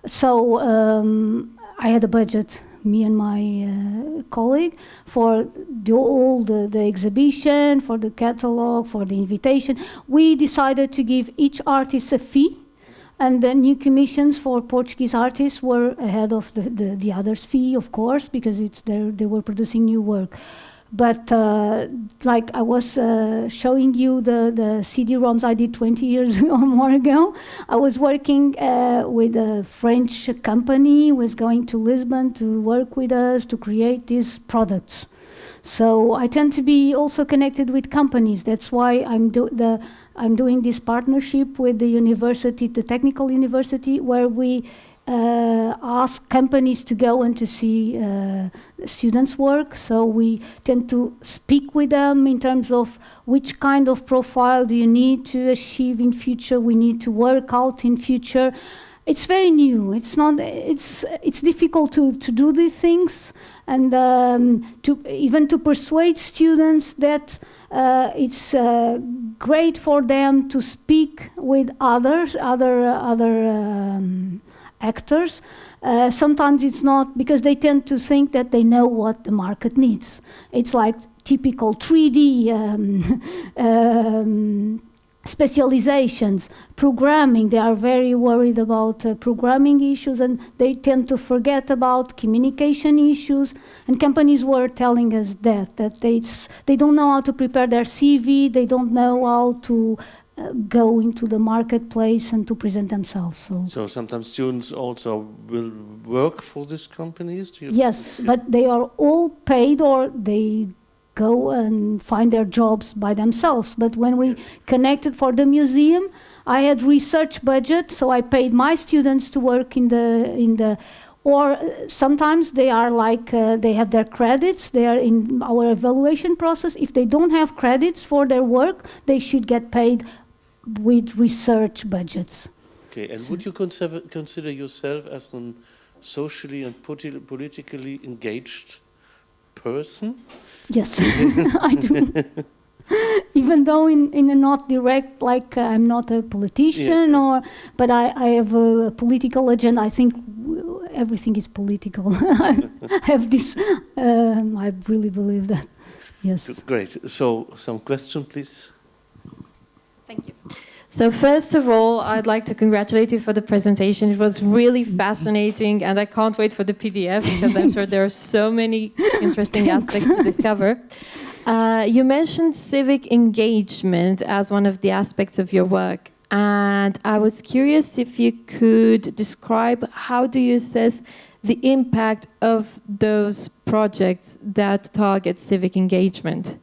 So um, I had a budget me and my uh, colleague, for the, all the, the exhibition, for the catalog, for the invitation. We decided to give each artist a fee and the new commissions for Portuguese artists were ahead of the, the, the others' fee, of course, because it's they were producing new work. But uh, like I was uh, showing you the, the CD-ROMs I did 20 years or more ago, I was working uh, with a French company, was going to Lisbon to work with us to create these products. So I tend to be also connected with companies. That's why I'm do the I'm doing this partnership with the university, the technical university, where we uh, ask companies to go and to see uh, students' work. So we tend to speak with them in terms of which kind of profile do you need to achieve in future. We need to work out in future. It's very new. It's not. It's it's difficult to to do these things and um, to even to persuade students that uh, it's uh, great for them to speak with others, other other um, actors. Uh, sometimes it's not because they tend to think that they know what the market needs. It's like typical 3D um, um, specializations, programming. They are very worried about uh, programming issues and they tend to forget about communication issues. And companies were telling us that, that they, they don't know how to prepare their CV, they don't know how to uh, go into the marketplace and to present themselves. So, so sometimes students also will work for these companies? yes, but they are all paid or they go and find their jobs by themselves. But when we connected for the museum, I had research budget, so I paid my students to work in the in the or sometimes they are like uh, they have their credits they are in our evaluation process. If they don't have credits for their work they should get paid with research budgets. Okay and would you consider, yourself as a socially and politi politically engaged person Yes, I do. Even though in, in a not direct, like uh, I'm not a politician, yeah. or but I, I have a political agenda. I think everything is political. I have this. Um, I really believe that. Yes. Great. So, some question, please. Thank you. So first of all, I'd like to congratulate you for the presentation. It was really fascinating, and I can't wait for the PDF because I'm sure there are so many interesting aspects to discover. Uh, you mentioned civic engagement as one of the aspects of your work, and I was curious if you could describe how do you assess the impact of those projects that target civic engagement?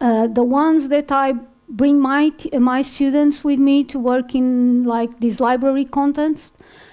Uh, the ones that I bring my my students with me to work in like this library contents.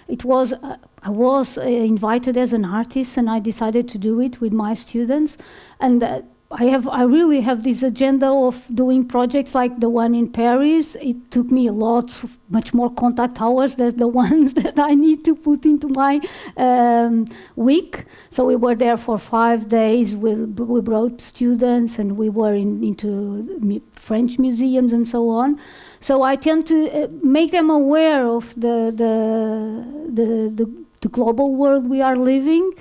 It was uh, I was uh, invited as an artist, and I decided to do it with my students, and. I have I really have this agenda of doing projects like the one in Paris. It took me a lot, much more contact hours than the ones that I need to put into my um, week. So we were there for five days. We, we brought students and we were in, into French museums and so on. So I tend to uh, make them aware of the the, the, the, the global world we are living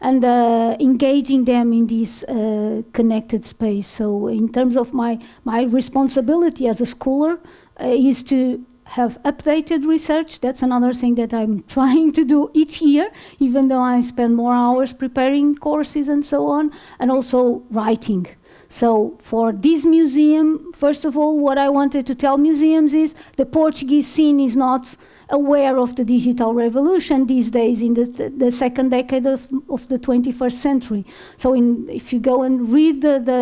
and uh, engaging them in this uh, connected space. So, in terms of my my responsibility as a scholar uh, is to have updated research. That's another thing that I'm trying to do each year, even though I spend more hours preparing courses and so on, and also writing. So for this museum, first of all, what I wanted to tell museums is the Portuguese scene is not aware of the digital revolution these days in the, th the second decade of, of, the 21st century. So in, if you go and read the, the,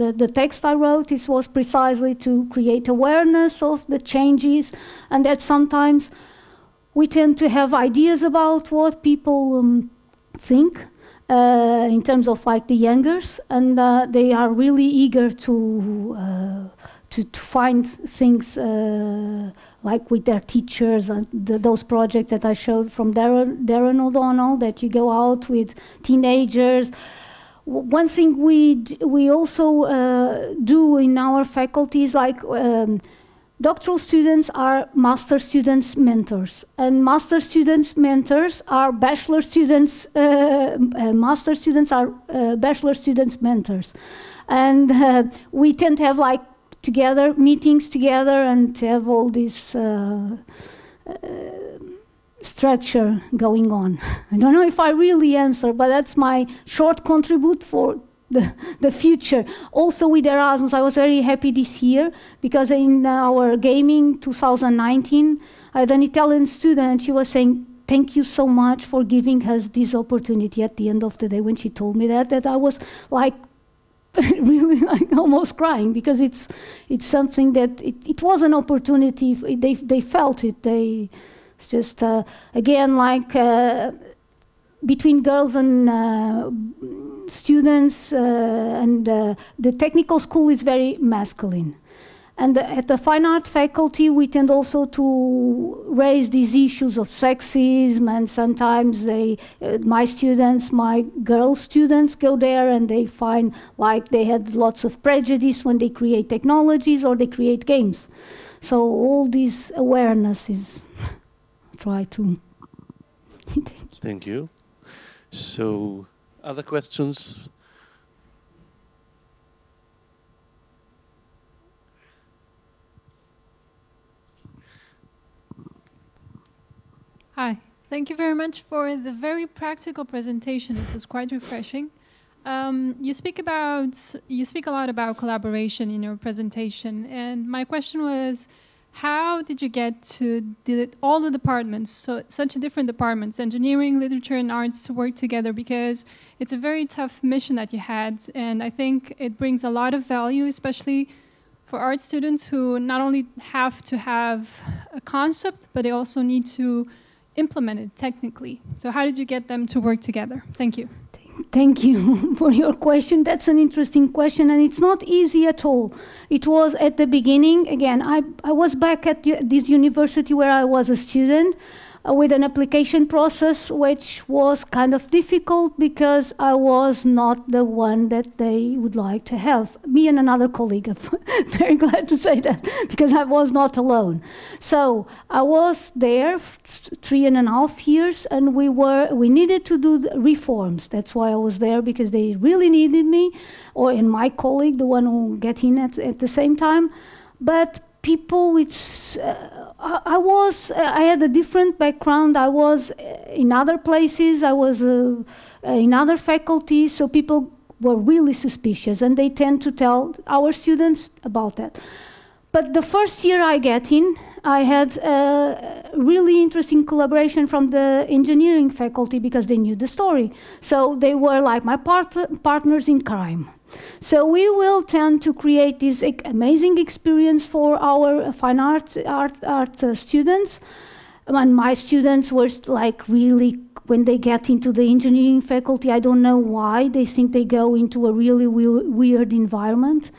the, the text I wrote, it was precisely to create awareness of the changes and that sometimes we tend to have ideas about what people um, think uh, in terms of like the youngers, and uh, they are really eager to uh, to, to, find things uh, like with their teachers and those projects that I showed from Darren, Darren O'Donnell that you go out with teenagers. one thing we we also uh, do in our faculties like. Um, doctoral students are master students mentors, and master students mentors are bachelor students, uh, uh, master students are uh, bachelor students mentors. And uh, we tend to have like together meetings together and have all this uh, uh, structure going on. I don't know if I really answer, but that's my short contribute for the, the future. Also with Erasmus, I was very happy this year because in our gaming 2019, I had an Italian student, she was saying, thank you so much for giving us this opportunity at the end of the day when she told me that, that I was like, really like almost crying because it's it's something that it, it was an opportunity they they felt it they it's just uh, again like uh, between girls and uh, students, uh, and uh, the technical school is very masculine. And at the fine art faculty, we tend also to raise these issues of sexism, and sometimes they, uh, my students, my girl students, go there and they find like they had lots of prejudice when they create technologies or they create games. So all these awarenesses try to. Thank you. Thank you. So, other questions? Hi, thank you very much for the very practical presentation. It was quite refreshing. Um, you speak about you speak a lot about collaboration in your presentation, and my question was how did you get to all the departments, so such different departments, engineering, literature, and arts, to work together? Because it's a very tough mission that you had, and I think it brings a lot of value, especially for art students who not only have to have a concept, but they also need to implement it technically. So how did you get them to work together? Thank you. Thank you for your question. That's an interesting question, and it's not easy at all. It was at the beginning, again, I, I was back at this university where I was a student with an application process which was kind of difficult because I was not the one that they would like to have. Me and another colleague, I'm very glad to say that because I was not alone. So I was there three and a half years and we were we needed to do reforms. That's why I was there because they really needed me or and my colleague, the one who get in at, at the same time. But people it's uh, I, was i had a different background. I was uh, in other places. I was uh, in other faculties. So people were really suspicious and they tend to tell our students about that. But the first year i get in i had a really interesting collaboration from the engineering faculty because they knew the story. So they were like my part partners in crime. So we will tend to create this amazing experience for our fine art, art, art uh, students. And my students were like really, when they get into the engineering faculty, I don't know why, they think they go into a really weird environment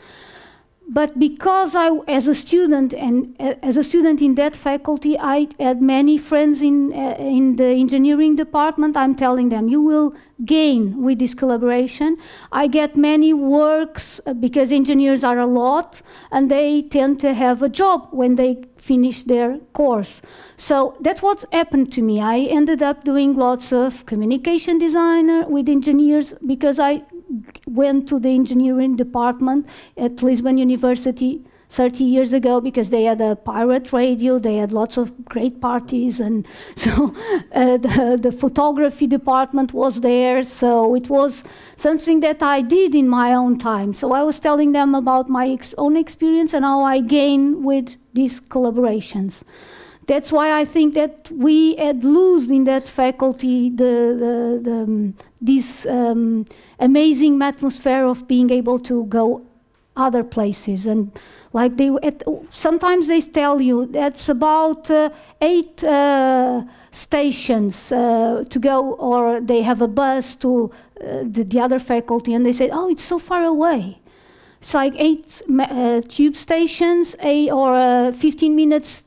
but because I, as a student and uh, as a student in that faculty, I had many friends in uh, in the engineering department. I'm telling them, you will gain with this collaboration. I get many works uh, because engineers are a lot, and they tend to have a job when they finish their course. So that's what happened to me. I ended up doing lots of communication designer with engineers because I went to the engineering department at Lisbon University 30 years ago because they had a pirate radio, they had lots of great parties, and so uh, the, the, photography department was there. So it was something that I did in my own time. So I was telling them about my ex own experience and how I gain with these collaborations. That's why I think that we had lost in that faculty the, the, the um, this um, amazing atmosphere of being able to go other places and like they at, sometimes they tell you that's about uh, eight uh, stations uh, to go or they have a bus to uh, the, the, other faculty and they say oh it's so far away. It's like eight uh, tube stations eight or uh, 15 minutes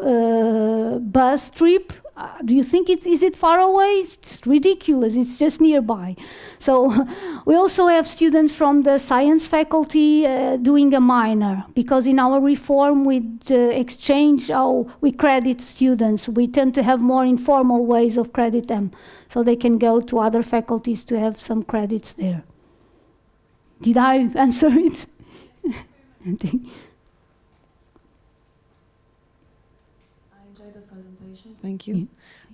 uh, bus trip. Uh, do you think it's is it far away? It's ridiculous. It's just nearby. So we also have students from the science faculty uh, doing a minor because in our reform we uh, exchange how we credit students. We tend to have more informal ways of credit them, so they can go to other faculties to have some credits there. Did I answer it? Thank you.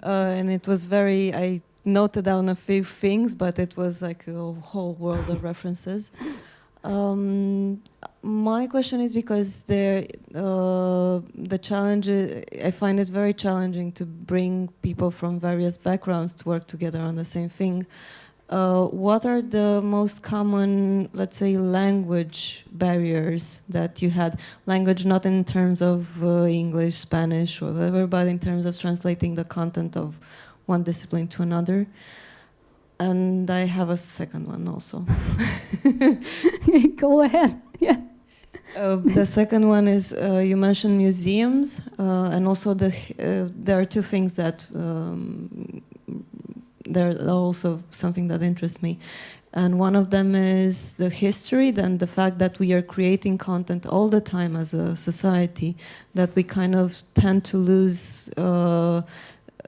Uh, and it was very, I noted down a few things, but it was like a whole world of references. Um, my question is because there, uh, the challenge, I find it very challenging to bring people from various backgrounds to work together on the same thing. Uh, what are the most common, let's say, language barriers that you had? Language not in terms of uh, English, Spanish, or whatever, but in terms of translating the content of one discipline to another. And I have a second one also. Go ahead. Yeah. Uh, the second one is uh, you mentioned museums, uh, and also the uh, there are two things that um, they're also something that interests me. And one of them is the history, then the fact that we are creating content all the time as a society, that we kind of tend to lose uh,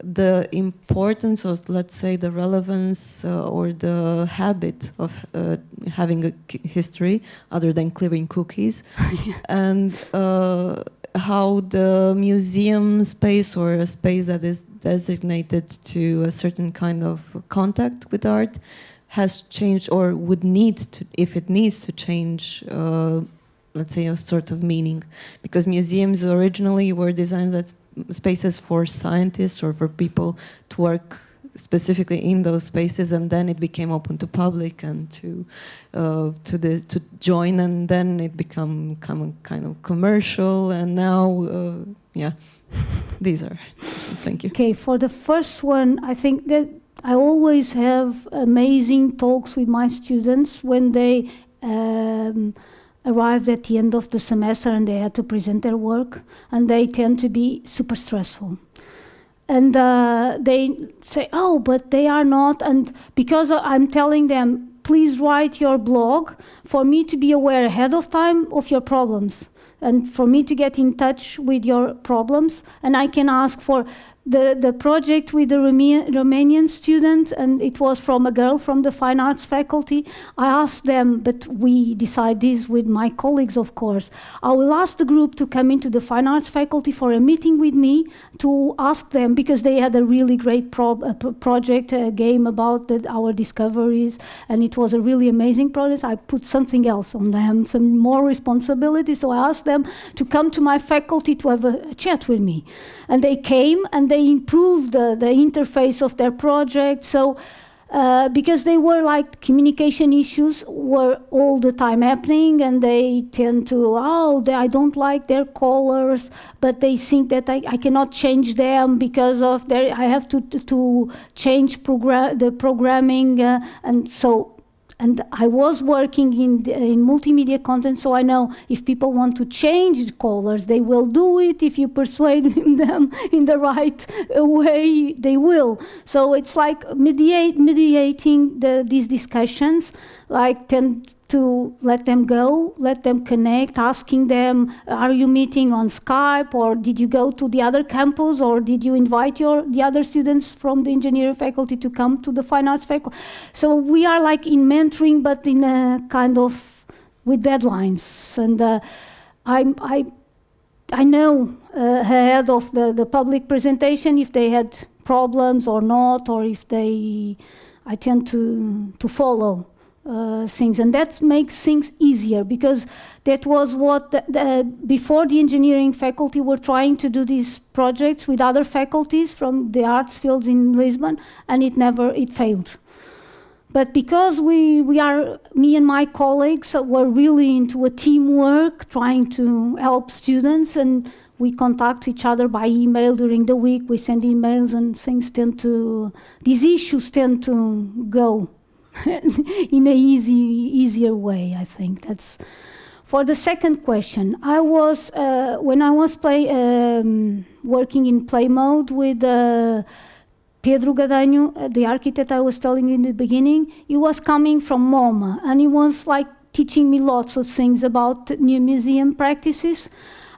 the importance of, let's say, the relevance uh, or the habit of uh, having a history other than clearing cookies. and uh, how the museum space or a space that is designated to a certain kind of contact with art has changed or would need to, if it needs to change, uh, let's say, a sort of meaning. Because museums originally were designed as spaces for scientists or for people to work specifically in those spaces, and then it became open to public and to uh, to the to join, and then it became kind of commercial, and now, uh, yeah, these are. Thank you. Okay, for the first one, I think that I always have amazing talks with my students when they. Um, arrived at the end of the semester and they had to present their work and they tend to be super stressful and uh, they say, "Oh, but they are not." And because I'm telling them, please write your blog for me to be aware ahead of time of your problems and for me to get in touch with your problems, and I can ask for the, the project with the Romanian student, and it was from a girl from the fine arts faculty. I asked them, but we decide this with my colleagues, of course. I will ask the group to come into the fine arts faculty for a meeting with me to ask them, because they had a really great pro uh, project, a game about the, our discoveries, and it was a really amazing project. I put something else on them, some more responsibility. So I asked them to come to my faculty to have a, a chat with me. And they came and they improved the, the interface of their project. So, uh, because they were like communication issues were all the time happening, and they tend to, oh, they, I don't like their colors, but they think that I, I cannot change them because of their, I have to, to, to change program, the programming, uh, and so and I was working in, in multimedia content, so I know if people want to change the colors, they will do it. If you persuade them in the right way, they will. So it's like mediate, mediating the, these discussions, like 10, to let them go, let them connect, asking them, are you meeting on Skype or did you go to the other campus or did you invite your the other students from the engineering faculty to come to the fine arts faculty? So we are like in mentoring, but in a kind of with deadlines. And uh, I, I, I know uh, ahead of the, the public presentation if they had problems or not, or if they, I tend to, to follow uh, things, and that makes things easier because that was what the, the, before the engineering faculty were trying to do these projects with other faculties from the arts fields in Lisbon, and it never it failed. But because we, we are, me and my colleagues were really into a teamwork, trying to help students, and we contact each other by email during the week. We send emails, and things tend to, these issues tend to go in an easy, easier way. I think that's For the second question, I was uh, when I was play, um, working in play mode with uh, Pedro Gadanho, uh, the architect I was telling you in the beginning. He was coming from MoMA, and he was like teaching me lots of things about new museum practices.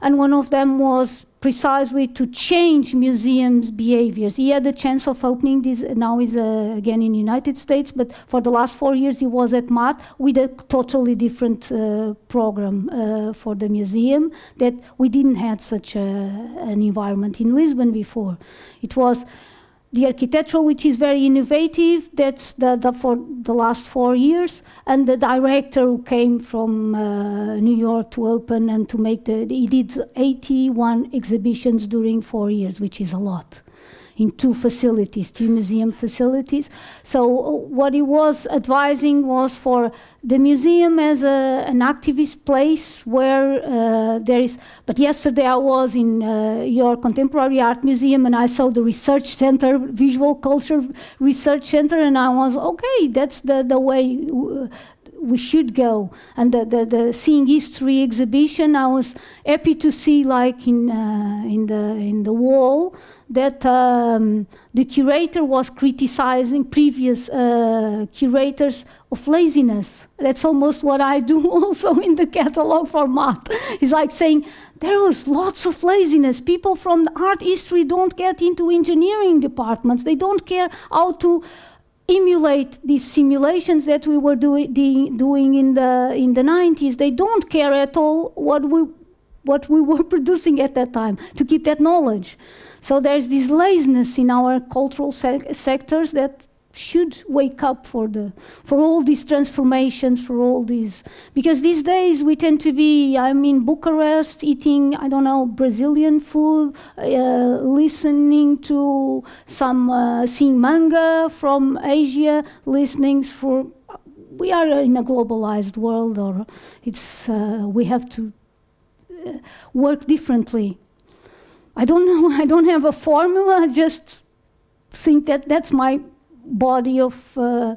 And one of them was precisely to change museums' behaviors. He had the chance of opening this, now he's uh, again in the United States, but for the last four years he was at MAAT with a totally different uh, program uh, for the museum that we didn't have such a, an environment in Lisbon before. It was the architectural, which is very innovative, that's the, the, for the last four years, and the director who came from uh, New York to open and to make the, he did 81 exhibitions during four years, which is a lot in two facilities, two museum facilities. So uh, what he was advising was for the museum as a, an activist place where uh, there is. But yesterday I was in uh, your contemporary art museum and I saw the research center, visual culture research center, and I was okay. That's the the way. We should go. And the, the, the, Seeing History exhibition, I was happy to see, like in, uh, in, the, in the wall, that um, the curator was criticizing previous uh, curators of laziness. That's almost what I do also in the catalog format. it's like saying there was lots of laziness. People from art history don't get into engineering departments. They don't care how to emulate these simulations that we were do doing in the in the 90s. They don't care at all what we what we were producing at that time to keep that knowledge. So there's this laziness in our cultural se sectors that should wake up for the for all these transformations for all these because these days we tend to be i'm in bucharest eating i don't know brazilian food uh, listening to some uh, seeing manga from asia listening for we are in a globalized world or it's uh, we have to uh, work differently i don't know i don't have a formula I just think that that's my body of uh,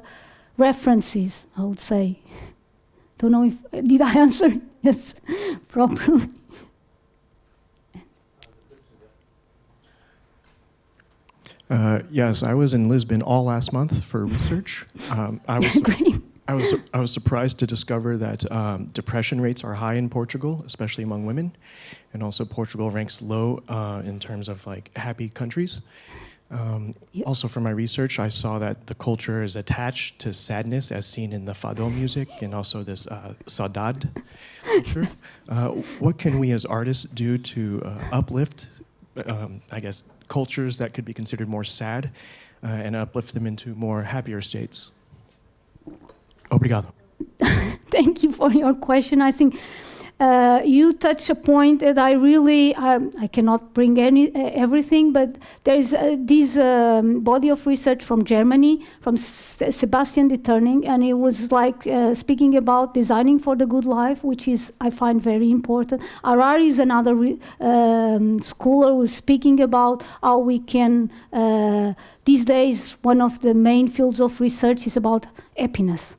references, I would say. Don't know if, did I answer yes properly? Uh, yes, I was in Lisbon all last month for research. Um, I was I was I was surprised to discover that um, depression rates are high in Portugal, especially among women, and also Portugal ranks low uh, in terms of like happy countries. Um, yep. Also, from my research, I saw that the culture is attached to sadness, as seen in the fado music, and also this uh, saudade culture. Uh, what can we as artists do to uh, uplift, um, I guess, cultures that could be considered more sad, uh, and uplift them into more happier states? Obrigado. Thank you for your question. I think uh, you touch a point that I really um, I cannot bring any uh, everything, but there's uh, this um, body of research from Germany from S Sebastian Deterding, and it was like uh, speaking about designing for the good life, which is I find very important. Harari is another um, scholar who's speaking about how we can. Uh, these days, one of the main fields of research is about happiness.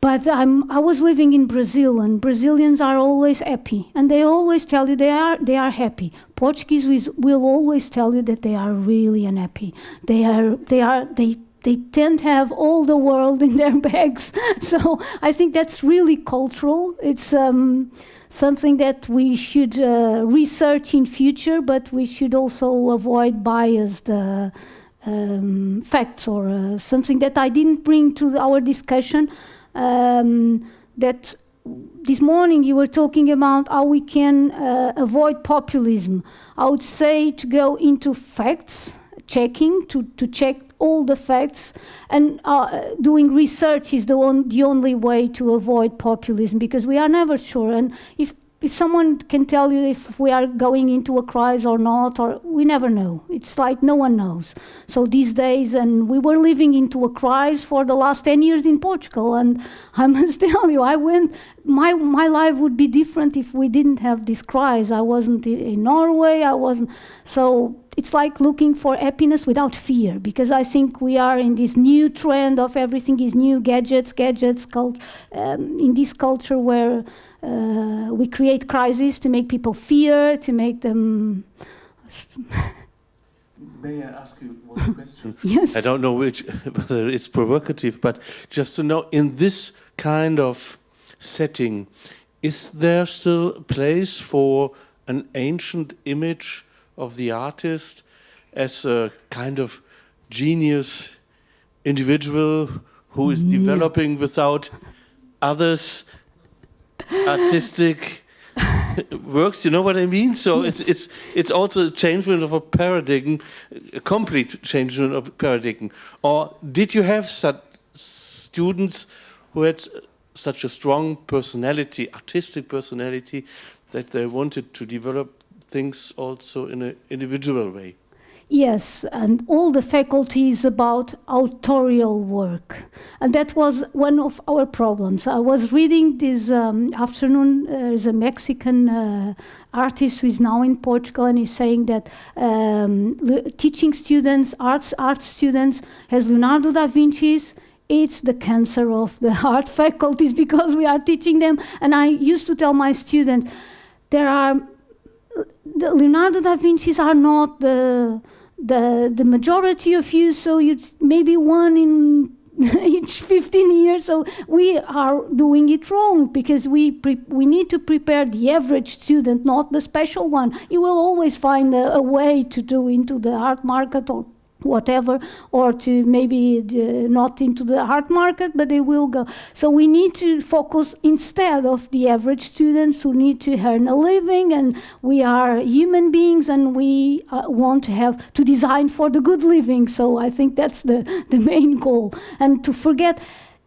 But I'm, I was living in Brazil, and Brazilians are always happy, and they always tell you they are, they are happy. Portuguese will always tell you that they are really unhappy. They are, they are, they, they tend to have all the world in their bags. so I think that's really cultural. It's um, something that we should uh, research in future, but we should also avoid biased uh, um, facts or uh, something that I didn't bring to our discussion um, that this morning you were talking about how we can uh, avoid populism. I would say to go into facts checking, to, to check all the facts, and uh, doing research is the, on, the only way to avoid populism because we are never sure. And if if someone can tell you if we are going into a crisis or not, or we never know. It's like no one knows. So these days, and we were living into a crisis for the last 10 years in Portugal, and I must tell you, I went, my, my life would be different if we didn't have this crisis. I wasn't in Norway, I wasn't, so it's like looking for happiness without fear because I think we are in this new trend of everything is new gadgets, gadgets, cult, um, in this culture where uh, we create crises to make people fear, to make them. May I ask you one question? yes. I don't know which, whether it's provocative, but just to know in this kind of setting, is there still place for an ancient image of the artist as a kind of genius individual who is yeah. developing without others artistic works you know what i mean so yes. it's it's it's also a changement of a paradigm a complete changement of paradigm or did you have such students who had such a strong personality artistic personality that they wanted to develop things also in an individual way Yes, and all the faculties about authorial work. And that was one of our problems. I was reading this um, afternoon, uh, there's a Mexican uh, artist who is now in Portugal, and he's saying that um, teaching students, arts, art students, as Leonardo da Vinci's, it's the cancer of the art faculties because we are teaching them. And I used to tell my students, there are Leonardo da Vinci's are not the the the majority of you, so you maybe one in each 15 years. So we are doing it wrong because we we need to prepare the average student, not the special one. You will always find a, a way to do into the art market or whatever, or to maybe uh, not into the art market, but they will go. So we need to focus instead of the average students who need to earn a living, and we are human beings, and we uh, want to have to design for the good living. So I think that's the the main goal, and to forget.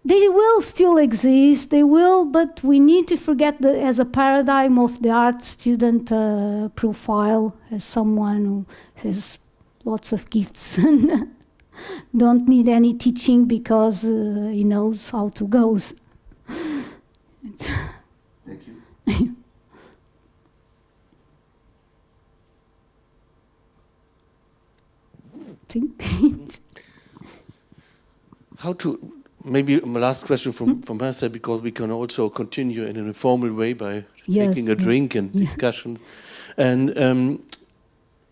They will still exist, they will, but we need to forget the, as a paradigm of the art student uh, profile as someone who says lots of gifts and don't need any teaching because uh, he knows how to go. Thank you. how to maybe my last question from hmm? from my side because we can also continue in an informal way by yes, taking a drink and yeah. discussions and um,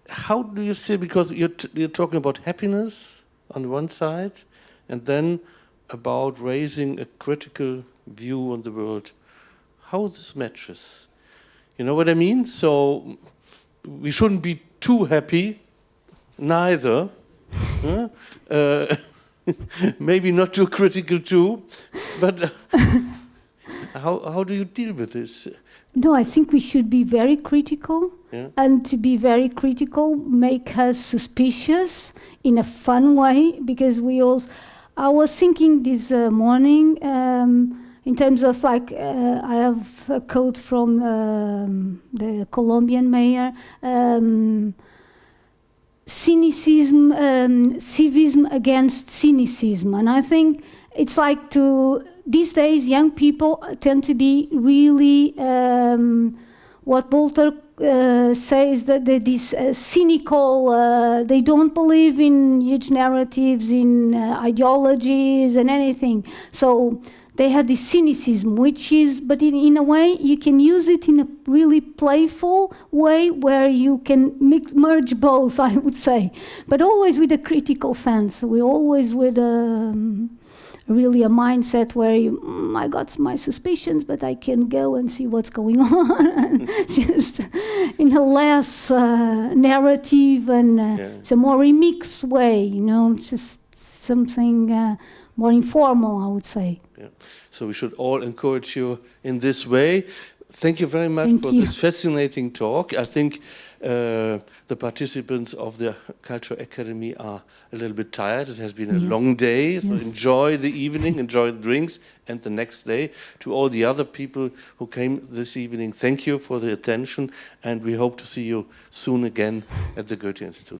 how do you see, because you're, you're talking about happiness on one side, and then about raising a critical view on the world, how this matches. You know what I mean? So we shouldn't be too happy, neither. huh? uh, maybe not too critical too, but how, how do you deal with this? No, I think we should be very critical. Yeah. And to be very critical make us suspicious in a fun way because we all. I was thinking this uh, morning um, in terms of like uh, I have a quote from um, the Colombian mayor. Um, cynicism, um, civism against cynicism, and I think it's like to these days young people tend to be really um, what Bolter uh, says that they're this uh, cynical, uh, they don't believe in huge narratives, in uh, ideologies and anything. So they have this cynicism, which is, but in, in a way, you can use it in a really playful way where you can mix, merge both, I would say, but always with a critical sense. We always with a. Um, really a mindset where you, mm, I got my suspicions, but I can go and see what's going on. Just in a less uh, narrative and uh, yeah. it's a more remixed way, you know, just something uh, more informal, I would say. Yeah. So we should all encourage you in this way. Thank you very much Thank for you. this fascinating talk. I think uh, the participants of the Cultural Academy are a little bit tired. It has been a yes. long day, so yes. enjoy the evening, enjoy the drinks, and the next day. To all the other people who came this evening, thank you for the attention, and we hope to see you soon again at the Goethe Institute.